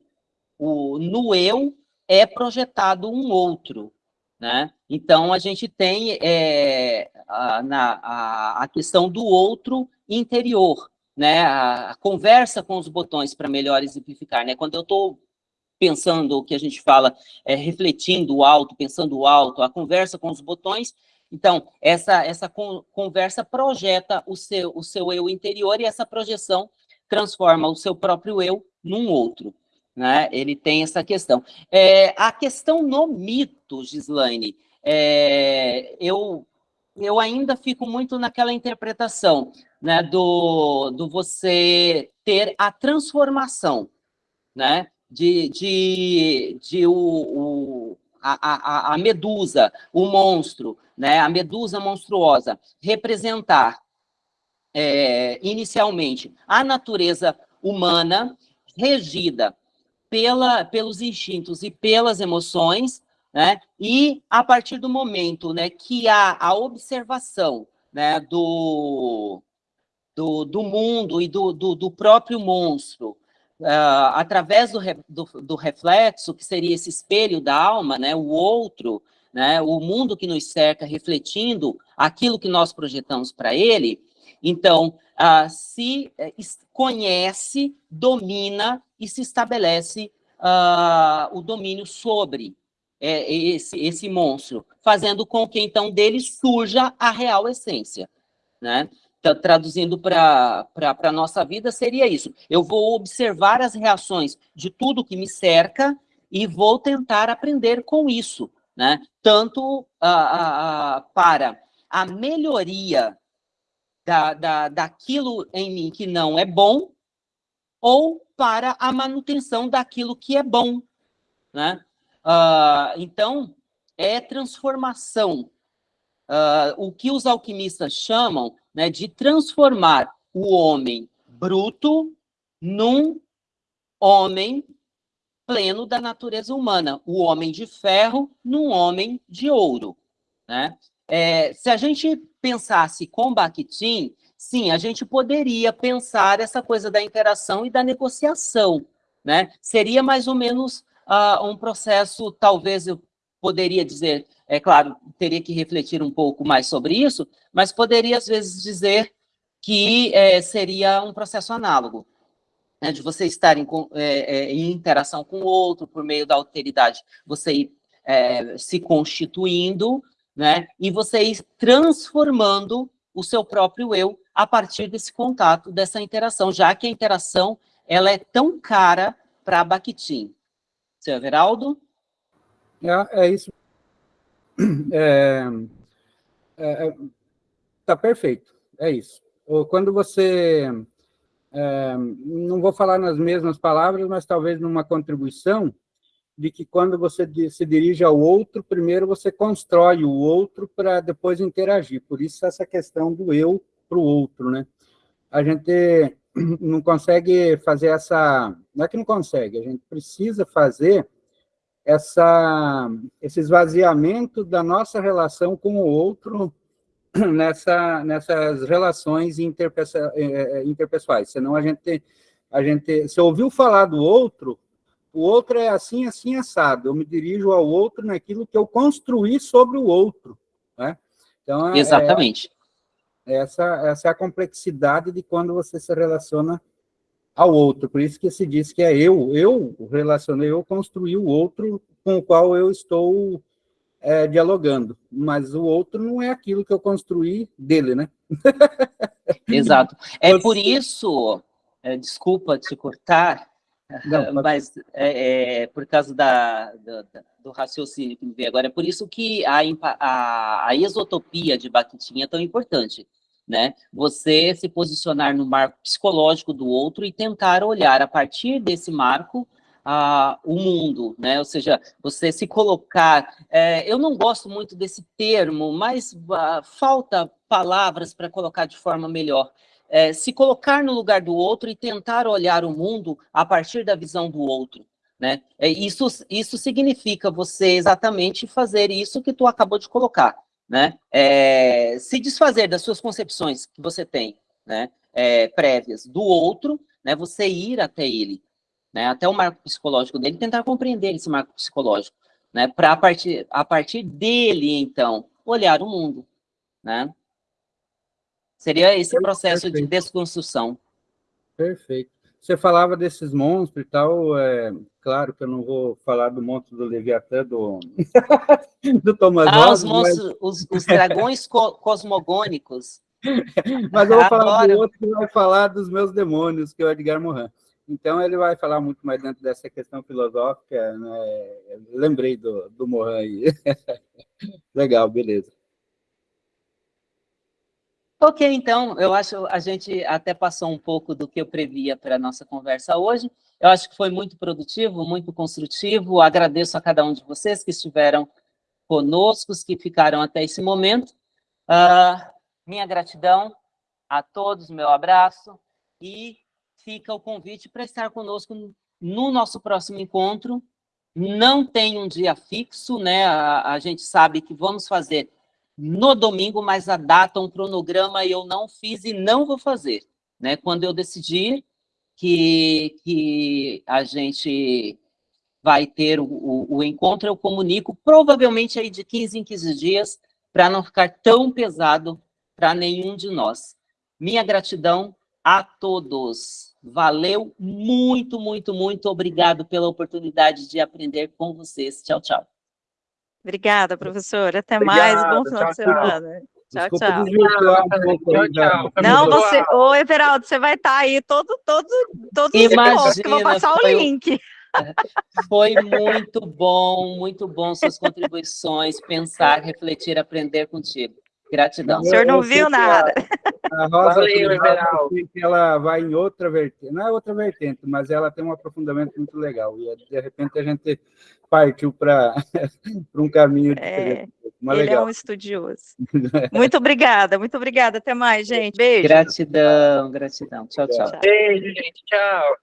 o, no eu é projetado um outro. Né? Então, a gente tem é, a, na, a, a questão do outro interior, né, a, a conversa com os botões para melhor exemplificar, né, quando eu estou pensando o que a gente fala, é, refletindo alto, pensando alto, a conversa com os botões, então, essa, essa con conversa projeta o seu, o seu eu interior e essa projeção transforma o seu próprio eu num outro, né, ele tem essa questão. É, a questão no mito, Gislaine, é, eu, eu ainda fico muito naquela interpretação, né, do, do você ter a transformação, né, de, de, de o, o a, a, a medusa, o monstro, né, a medusa monstruosa, representar é, inicialmente a natureza humana regida pela, pelos instintos e pelas emoções, né, e a partir do momento né, que há a observação né, do, do, do mundo e do, do, do próprio monstro, uh, através do, re, do, do, reflexo, que seria esse espelho da alma, né, o outro, né, o mundo que nos cerca, refletindo aquilo que nós projetamos para ele, então, uh, se eh, conhece, domina e se estabelece uh, o domínio sobre é, esse, esse monstro, fazendo com que, então, dele surja a real essência, né? traduzindo para a nossa vida, seria isso. Eu vou observar as reações de tudo que me cerca e vou tentar aprender com isso, né? Tanto uh, uh, para a melhoria da, da, daquilo em mim que não é bom, ou para a manutenção daquilo que é bom, né? Uh, então, é transformação. Uh, o que os alquimistas chamam né, de transformar o homem bruto num homem pleno da natureza humana, o homem de ferro num homem de ouro. Né? É, se a gente pensasse com Bakhtin, sim, a gente poderia pensar essa coisa da interação e da negociação. Né? Seria mais ou menos uh, um processo, talvez eu poderia dizer, é claro, teria que refletir um pouco mais sobre isso, mas poderia, às vezes, dizer que é, seria um processo análogo, né, de você estar em, é, é, em, interação com o outro, por meio da alteridade, você ir é, se constituindo, né, e você ir transformando o seu próprio eu a partir desse contato, dessa interação, já que a interação ela é tão cara para Bakhtin. Seu Everaldo?
É, é isso é, é, tá perfeito, é isso. Quando você, é, não vou falar nas mesmas palavras, mas talvez numa contribuição, de que quando você se dirige ao outro, primeiro você constrói o outro para depois interagir. Por isso essa questão do eu para o outro, né? A gente não consegue fazer essa... Não é que não consegue, a gente precisa fazer essa, esse esvaziamento da nossa relação com o outro nessa, nessas relações interpessoais, é, é, interpessoais. Senão a gente, a gente, se ouviu falar do outro, o outro é assim, assim, assado. Eu me dirijo ao outro naquilo que eu construí sobre o outro. Né?
Então, é, Exatamente.
Essa, essa é a complexidade de quando você se relaciona ao outro. Por isso que se diz que é eu, eu relacionei, eu construí o outro com o qual eu estou é, dialogando. Mas o outro não é aquilo que eu construí dele, né?
Exato. É você... por isso, é, desculpa te cortar, não, mas é, é, por causa da, da, do raciocínio que me veio agora, é por isso que a, a, a exotopia de Bakhtin é tão importante, né? Você se posicionar no marco psicológico do outro e tentar olhar a partir desse marco uh, o mundo, né? Ou seja, você se colocar... É, eu não gosto muito desse termo, mas uh, falta palavras para colocar de forma melhor é, se colocar no lugar do outro e tentar olhar o mundo a partir da visão do outro. Né? É, isso, isso significa você exatamente fazer isso que tu acabou de colocar. Né? É, se desfazer das suas concepções que você tem, né? É, prévias do outro, né? você ir até ele, né? até o marco psicológico dele, tentar compreender esse marco psicológico, né? para a partir, a partir dele, então, olhar o mundo. Né? Seria esse processo Perfeito. de desconstrução.
Perfeito. Você falava desses monstros e tal, é, claro que eu não vou falar do monstro do Leviatã, do, do Thomas
Ah, os monstros, mas... os, os, dragões co cosmogônicos.
Mas eu vou falar do outro que vai falar dos meus demônios, que é o Edgar Morin. Então, ele vai falar muito mais dentro dessa questão filosófica, né? Lembrei do, do Morin aí. Legal, beleza.
Ok, então, eu acho a gente até passou um pouco do que eu previa para a nossa conversa hoje. Eu acho que foi muito produtivo, muito construtivo. Agradeço a cada um de vocês que estiveram conosco, que ficaram até esse momento. Uh, minha gratidão a todos, meu abraço, e fica o convite para estar conosco no nosso próximo encontro. Não tem um dia fixo, né? A, a gente sabe que vamos fazer no domingo, mas a data, um cronograma eu não fiz e não vou fazer. Né? Quando eu decidir que, que a gente vai ter o, o, o encontro, eu comunico, provavelmente aí de 15 em 15 dias, para não ficar tão pesado para nenhum de nós. Minha gratidão a todos. Valeu muito, muito, muito obrigado pela oportunidade de aprender com vocês. Tchau, tchau.
Obrigada, professora. Até Obrigado, mais. Bom final tchau, de semana. Tchau, tchau.
tchau, tchau.
Não, você, ô Everaldo, você vai estar tá aí todo, todo, todos Imagina, os que eu vou passar o link.
Foi muito bom, muito bom suas contribuições, pensar, refletir, aprender contigo. Gratidão.
O senhor não viu nada.
A, a Rosa Valeu, ela vai em outra vertente, não é outra vertente, mas ela tem um aprofundamento muito legal. E de repente a gente partiu para um caminho
diferente. É, ele legal. é um estudioso. Muito obrigada, muito obrigada. Até mais, gente. Beijo.
Gratidão, gratidão. Tchau, tchau.
Beijo, gente. Tchau.